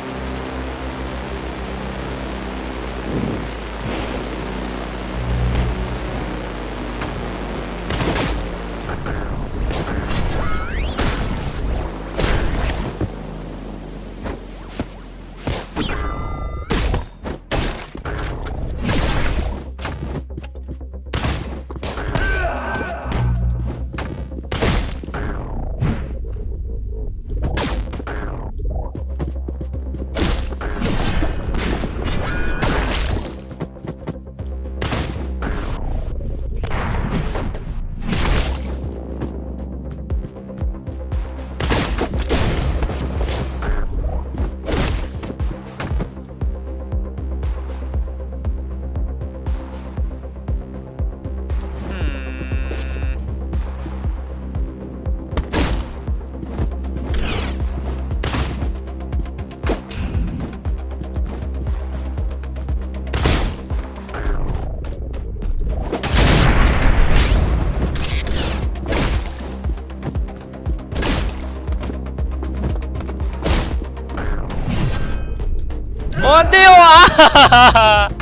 어, 안돼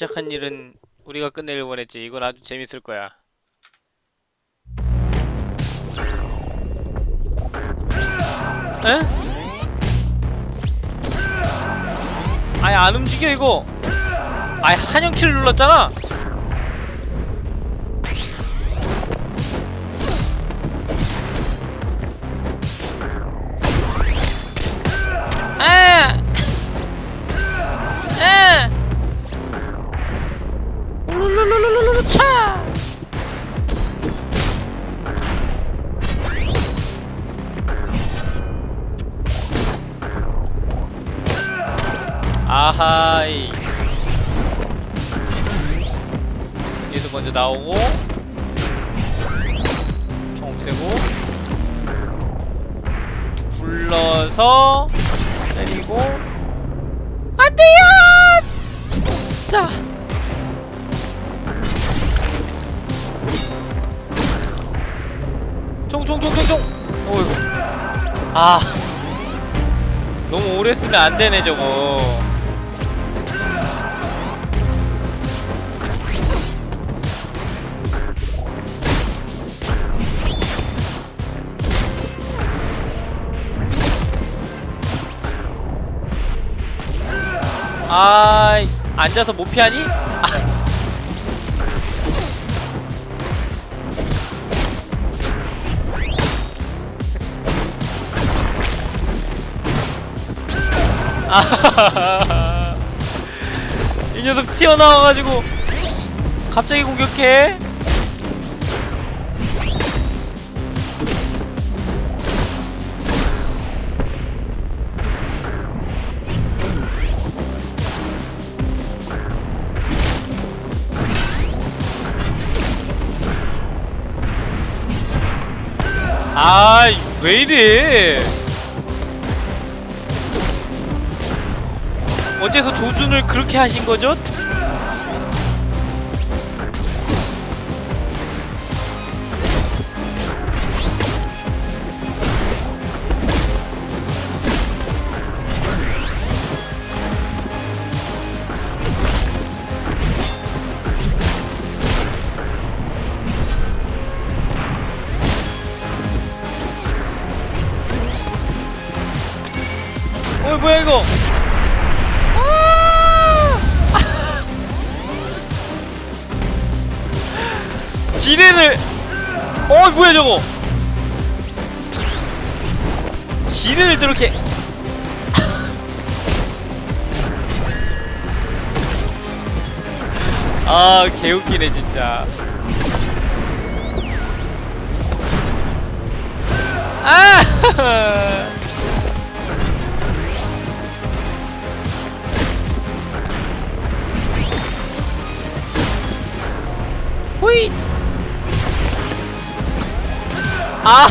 시작한 일은 우리가 끝내길 원했지 이건 아주 재밌을 거야 에? 아예 안 움직여 이거 아예 한영키를 눌렀잖아 아! 때리고. 안돼요! 자. 총총총총총. 어이구 아. 너무 오래 쓰면 안 되네 저거 아 앉아서 못 피하니? 아, 이 녀석 튀어나와가지고 갑자기 공격해. 아, 왜 이래? 어째서 조준을 그렇게 하신 거죠? 개웃기네 진짜. 아! 호잇! 아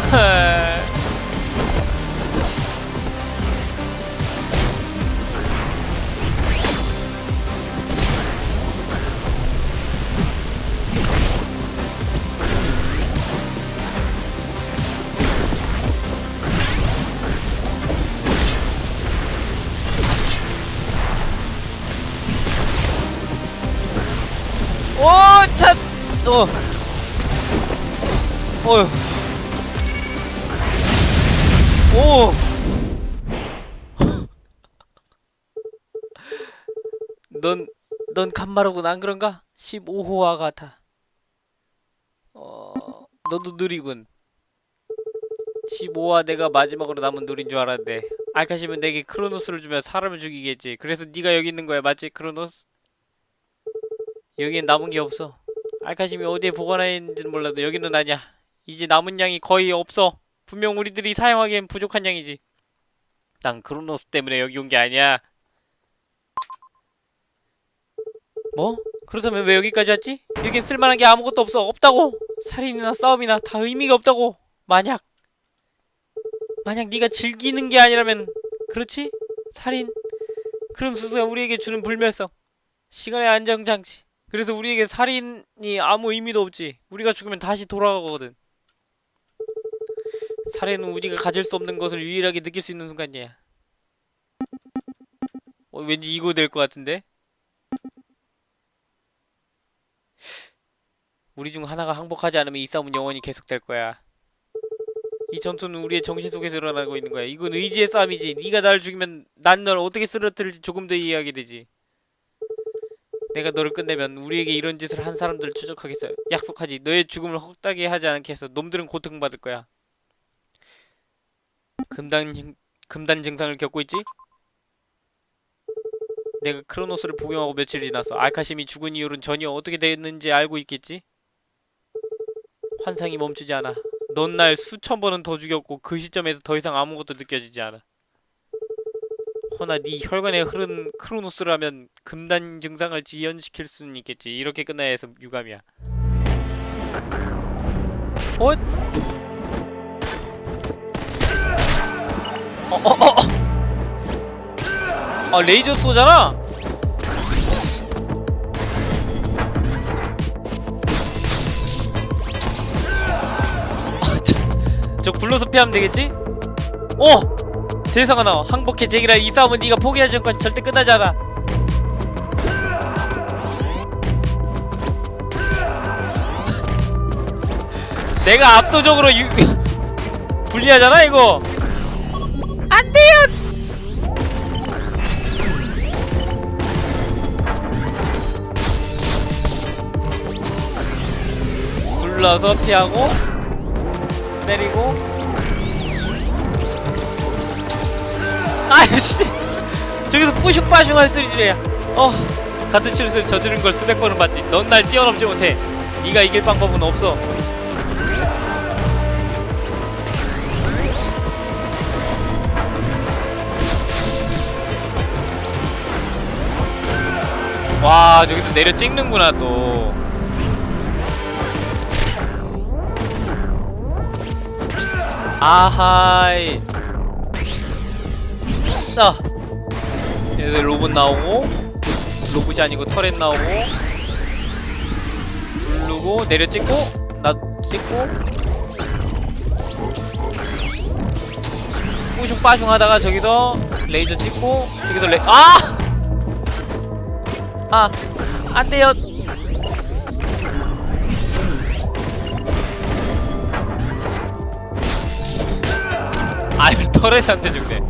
오, 차, 어, 어휴, 오, 넌, 넌 간마르군 안 그런가? 15호와 같아. 어, 너도 느리군. 15화 내가 마지막으로 남은 누린 줄 알았는데 알카시면 내게 크로노스를 주면 사람을 죽이겠지. 그래서 네가 여기 있는 거야, 맞지, 크로노스? 여기엔 남은 게 없어. 알카심이 어디에 보관해 있는지는 몰라도 여기는 아니야. 이제 남은 양이 거의 없어. 분명 우리들이 사용하기엔 부족한 양이지. 난 크로노스 때문에 여기 온 게 아니야. 뭐? 그렇다면 왜 여기까지 왔지? 여긴 쓸만한 게 아무것도 없어. 없다고. 살인이나 싸움이나 다 의미가 없다고. 만약 만약 네가 즐기는 게 아니라면 그렇지? 살인. 그럼 스스가 우리에게 주는 불멸성. 시간의 안정장치. 그래서 우리에게 살인이 아무 의미도 없지. 우리가 죽으면 다시 돌아가거든. 살인은 우리가 가질 수 없는 것을 유일하게 느낄 수 있는 순간이야. 어, 왠지 이거 될 것 같은데? 우리 중 하나가 항복하지 않으면 이 싸움은 영원히 계속될 거야. 이 전투는 우리의 정신 속에서 일어나고 있는 거야. 이건 의지의 싸움이지. 네가 나를 죽이면 난 널 어떻게 쓰러뜨릴지 조금 더 이해하게 되지. 내가 너를 끝내면 우리에게 이런 짓을 한 사람들을 추적하겠어. 약속하지. 너의 죽음을 헛되게 하지 않겠어. 놈들은 고통받을 거야. 금단 증- 금단 증상을 겪고 있지? 내가 크로노스를 복용하고 며칠 지났어. 알카심이 죽은 이유는 전혀 어떻게 됐는지 알고 있겠지? 환상이 멈추지 않아. 넌 날 수천 번은 더 죽였고 그 시점에서 더 이상 아무것도 느껴지지 않아. 허나 네 혈관에 흐른 크로노스라면 금단 증상을 지연시킬 수는 있겠지. 이렇게 끝나야 해서 유감이야. 어? 어, 어, 어, 어. 아, 레이저 쏘잖아? 아, 저, 저 굴러서 피하면 되겠지? 오! 대사가 나와. 항복해, 제기라. 이 싸움은 네가 포기하지 않고 절대 끝나지 않아. 내가 압도적으로 유... 불리하잖아, 이거. 안 돼요! 굴러서 피하고 때리고 아이씨. 저기서 뿌슝빠슝 할 소리지래야 어 같은 실수를 저지른 걸 수백 번은 봤지. 넌 날 뛰어넘지 못해. 네가 이길 방법은 없어. 와 저기서 내려 찍는구나 또. 아하이 자 얘들 로봇 나오고 로봇이 아니고 터렛 나오고 누르고 내려 찍고 나 찍고. 뿌슝 빠슝 하다가 저기서 레이저 찍고 여기서 레 아! 아 안돼요. 아유 터렛한테 죽네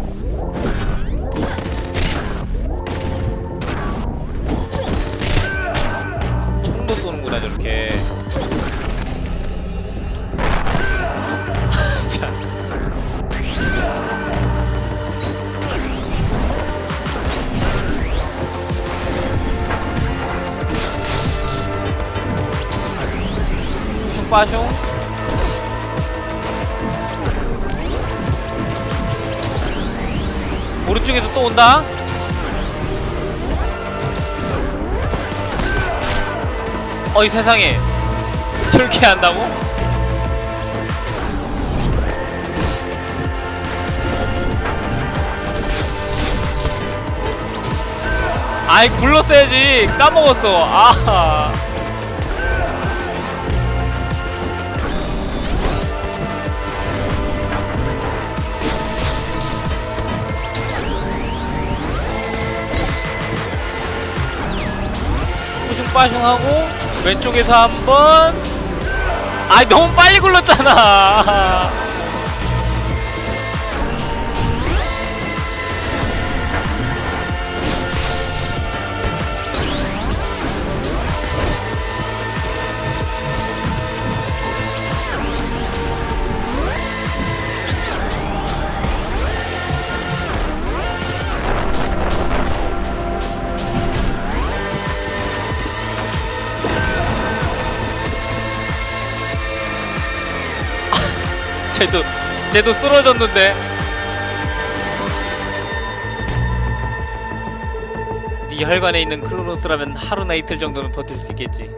슝빠슝. 오른쪽에서 또 온다. 어이 세상에. 저렇게 한다고? 아이 굴렀어야지. 까먹었어. 아 빠슝하고 왼쪽에서 한번 아이 너무 빨리 굴렀잖아 쟤도 쟤도 쓰러졌는데. 네 혈관에 있는 크로노스라면 하루나 이틀 정도는 버틸 수 있겠지.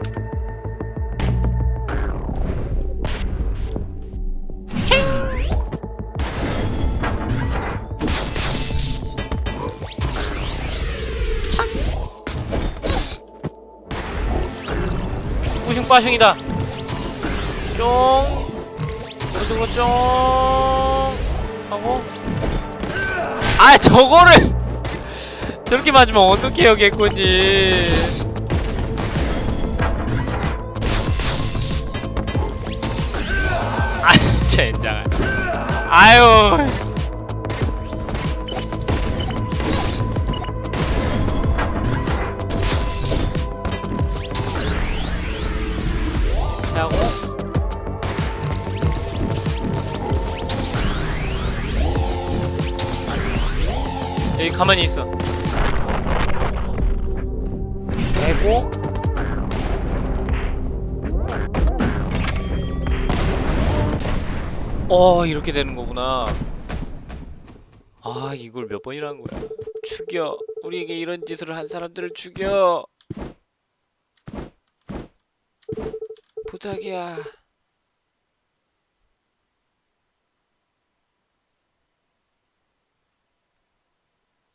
뿌슝빠슝이다. 쫑 오른쪽으로 쫑 하고. 아 저거를 저렇게 맞으면 어떻게 개콘이 아 젠장. 아유 가만히 있어. 대고 어 이렇게 되는 거구나. 아 이걸 몇 번이라는 거야. 죽여. 우리에게 이런 짓을 한 사람들을 죽여. 부탁이야.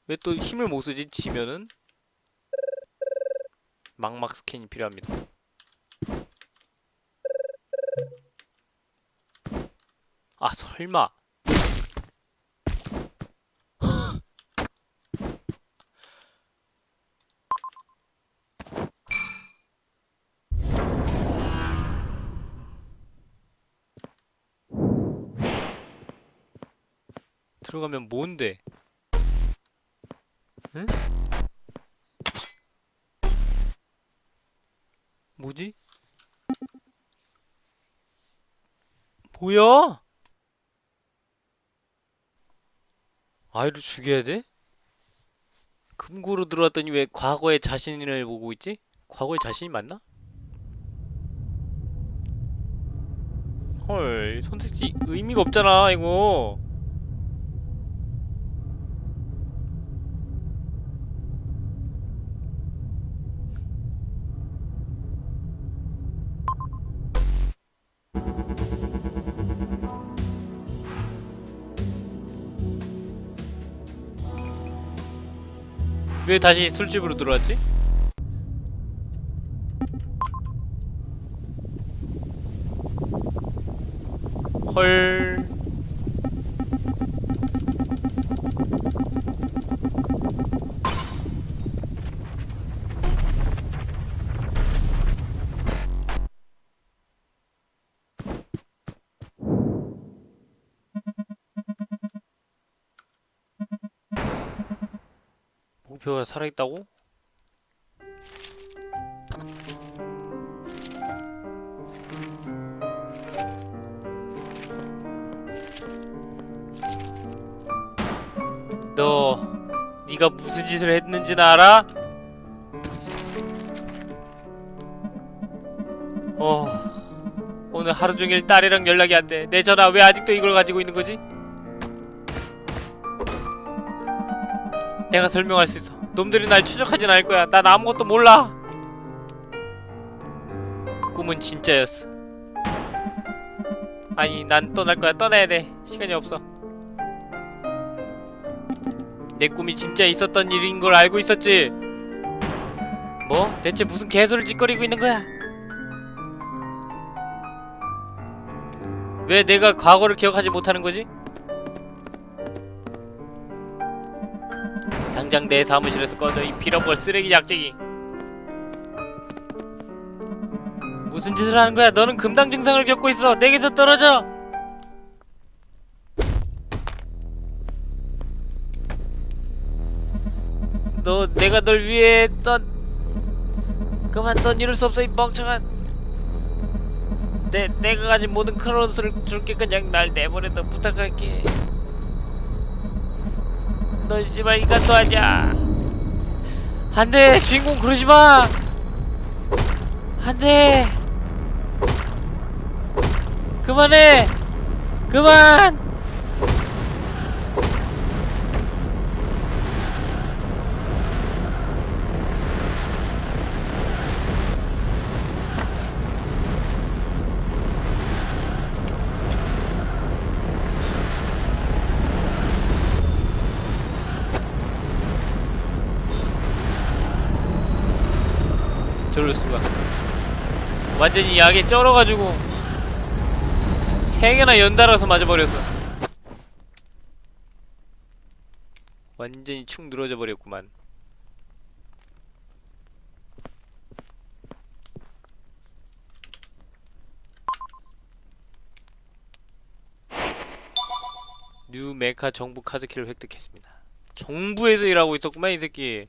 왜 또 힘을 못 쓰지? 지면은? 망막 스캔이 필요합니다. 아, 설마. 들어가면 뭔데? 응? 뭐지? 뭐야? 아이를 죽여야 돼? 금고로 들어왔더니 왜 과거의 자신을 보고 있지? 과거의 자신이 맞나? 헐, 선택지 의미가 없잖아, 이거. 왜 다시 술집으로 들어왔지? 헐. 목표가 살아있다고? 너 네가 무슨 짓을 했는지는 알아? 어 오늘 하루 종일 딸이랑 연락이 안 돼. 내 전화 왜 아직도 이걸 가지고 있는 거지? 내가 설명할 수 있어. 놈들이 날 추적하진 않을 거야. 난 아무것도 몰라. 꿈은 진짜였어. 아니, 난 떠날 거야. 떠나야 돼. 시간이 없어. 내 꿈이 진짜 있었던 일인 걸 알고 있었지. 뭐? 대체 무슨 개소리를 짓거리고 있는 거야? 왜 내가 과거를 기억하지 못하는 거지? 당장 내 사무실에서 꺼져 이 빌어볼 쓰레기 약쟁이. 무슨 짓을 하는 거야? 너는 금당 증상을 겪고 있어. 내게서 떨어져. 너 내가 널 위해 했던 그만 넌 이럴 수 없어 이 멍청한. 내, 내가 가진 모든 크로스를 줄게 그냥 날 내버려 둬 부탁할게 너 씨발 인간도 아니야. 안돼 주인공 그러지마. 안돼. 그만해. 그만 저럴 수가. 완전히 약에 쩔어가지고 세 개나 연달아서 맞아버렸어 완전히 축 늘어져 버렸구만. 뉴 메카 정부 카드키를 획득했습니다. 정부에서 일하고 있었구만 이 새끼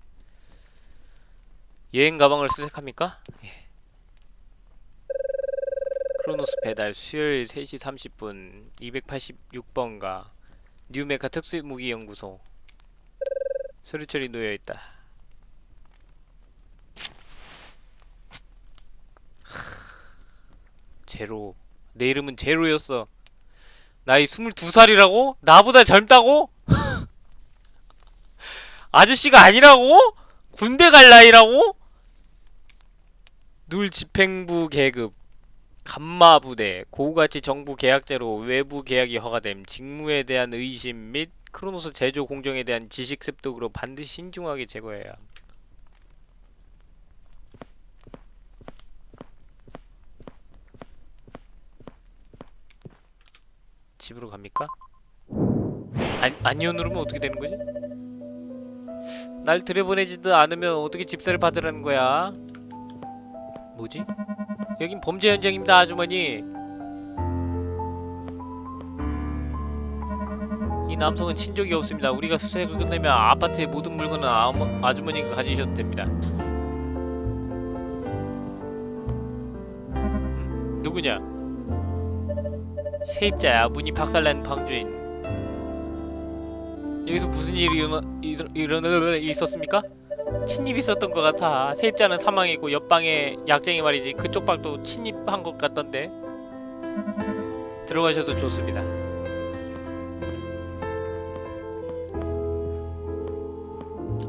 여행 가방을 수색합니까? 예. 크로노스 배달 수요일 3시 30분 286번가 뉴메카 특수무기 연구소 서류철이 놓여있다 제로 내 이름은 제로였어 나이 22살이라고? 나보다 젊다고? 아저씨가 아니라고? 군대 갈 나이라고? 눌 집행부 계급 감마 부대 고가치 정부 계약제로 외부 계약이 허가됨 직무에 대한 의심 및 크로노스 제조 공정에 대한 지식 습득으로 반드시 신중하게 제거해야 함. 집으로 갑니까? 안, 누르면 어떻게 되는 거지? 날 들여보내지도 않으면 어떻게 집사를 받으라는 거야? 뭐지? 여긴 범죄 현장입니다, 아주머니. 이 남성은 친족이 없습니다. 우리가 수색을 끝내면 아파트의 모든 물건은 아무, 아주머니가 가지셔도 됩니다. 음, 누구냐? 세입자야. 문이 박살난 방주인. 여기서 무슨 일이 일어나, 일어나, 일어나 있었습니까? 침입이 있었던 것 같아. 세입자는 사망했고 옆방에 약쟁이 말이지 그쪽 방도 침입한 것 같던데. 들어가셔도 좋습니다.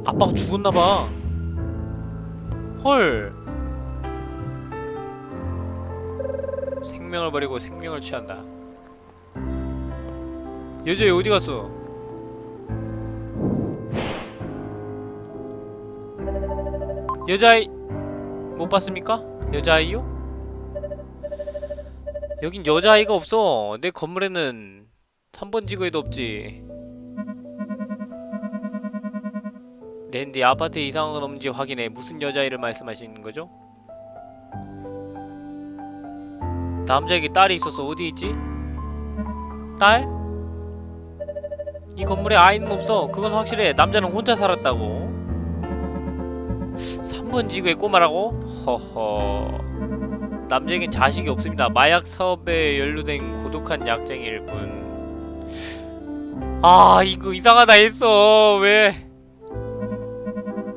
아빠가 죽었나봐. 헐. 생명을 버리고 생명을 취한다. 여자애 어디 갔어? 여자아이 못 봤습니까? 여자아이요? 여긴 여자아이가 없어 내 건물에는 3번 지구에도 없지 랜디 아파트에 이상한 건 없는지 확인해 무슨 여자아이를 말씀하시는 거죠? 남자에게 딸이 있었어 어디 있지? 딸? 이 건물에 아이는 없어 그건 확실해 남자는 혼자 살았다고 3번 지구의 꼬마라고? 허허 남자에겐 자식이 없습니다 마약 사업에 연루된 고독한 약쟁이일 뿐 아, 이거 이상하다 했어. 왜?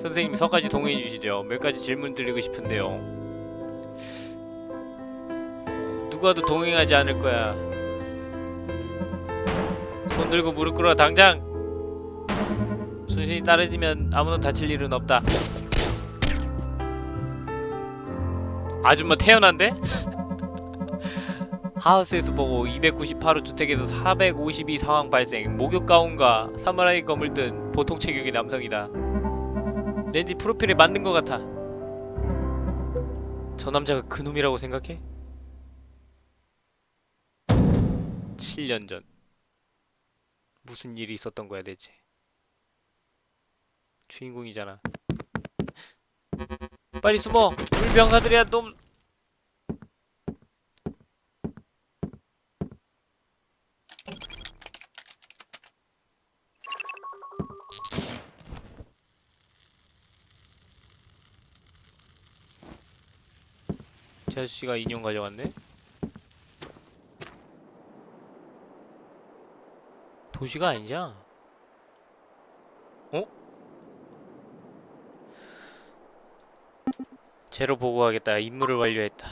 선생님, 서까지 동의해 주시죠. 몇 가지 질문 드리고 싶은데요. 누가도 동행하지 않을 거야. 손 들고 무릎 꿇어, 당장! 순신이 따르면 아무도 다칠 일은 없다. 아줌마 태어난데? 하우스에서 보고 298호 주택에서 452 상황 발생. 목욕 가운과 사무라이 검을 든 보통 체격의 남성이다. 렌지 프로필에 맞는 것 같아. 저 남자가 그놈이라고 생각해? 7년 전. 무슨 일이 있었던 거야 대체? 주인공이잖아 빨리 숨어. 우리 병사들이야 놈저 아저씨가 인형 가져왔네? 도시가 아니잖아 어? 제로 보고하겠다 임무를 완료했다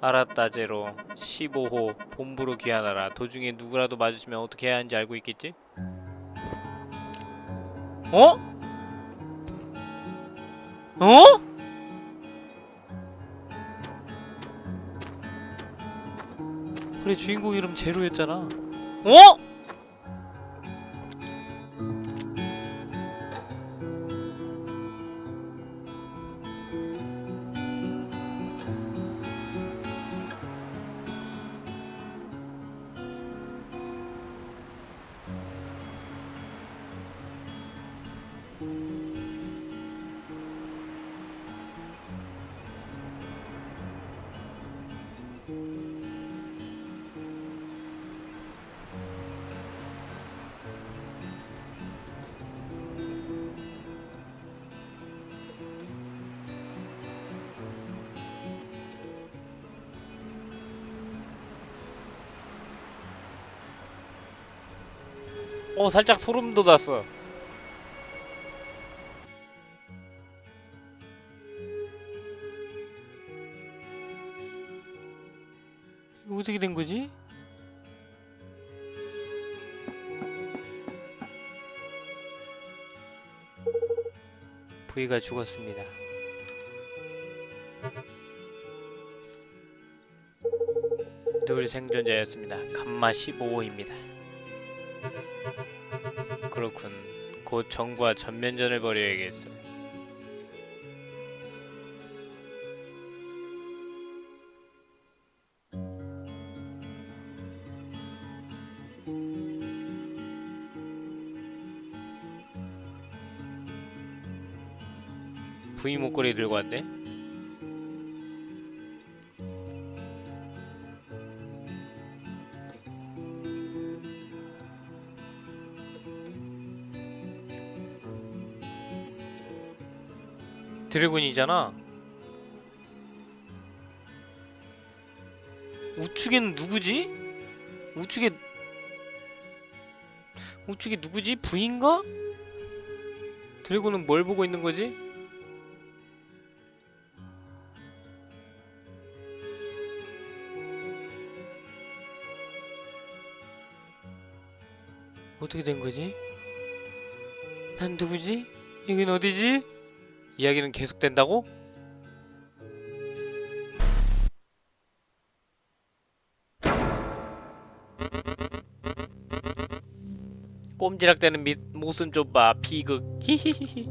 알았다 제로 15호 본부로 귀환하라 도중에 누구라도 마주치면 어떻게 해야 하는지 알고 있겠지? 어? 어? 그래 주인공 이름 제로였잖아 어? 어 살짝 소름 돋았어 이거 어떻게 된 거지? 부이가 죽었습니다. 둘 생존자였습니다. 감마 15호입니다. 그렇군. 곧 정부와 전면전을 벌여야겠어. 부이 목걸이 들고 왔네. 드래곤이잖아. 우측에는 누구지? 우측에 우측에 누구지? 부인가? 드래곤은 뭘 보고 있는 거지? 어떻게 된 거지? 난 누구지? 여긴 어디지? 이야기는 계속된다고? 꼼지락대는 미, 모습 좀 봐. 비극. 히히히히.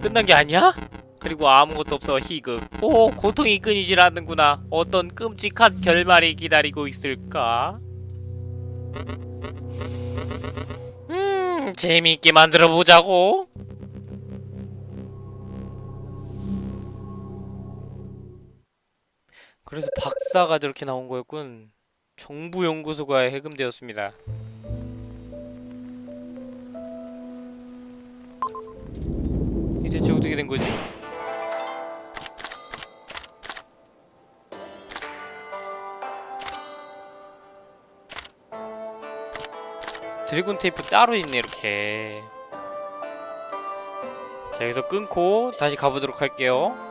끝난 게 아니야? 그리고 아무것도 없어. 희극. 오, 고통이 끊이질 않는구나. 어떤 끔찍한 결말이 기다리고 있을까? 음, 재미있게 만들어 보자고. 그래서 박사가 저렇게 나온 거였군. 정부 연구소가 해금되었습니다. 이 대체 어떻게 된 거지? 드래곤 테이프 따로 있네 이렇게. 자 여기서 끊고 다시 가보도록 할게요.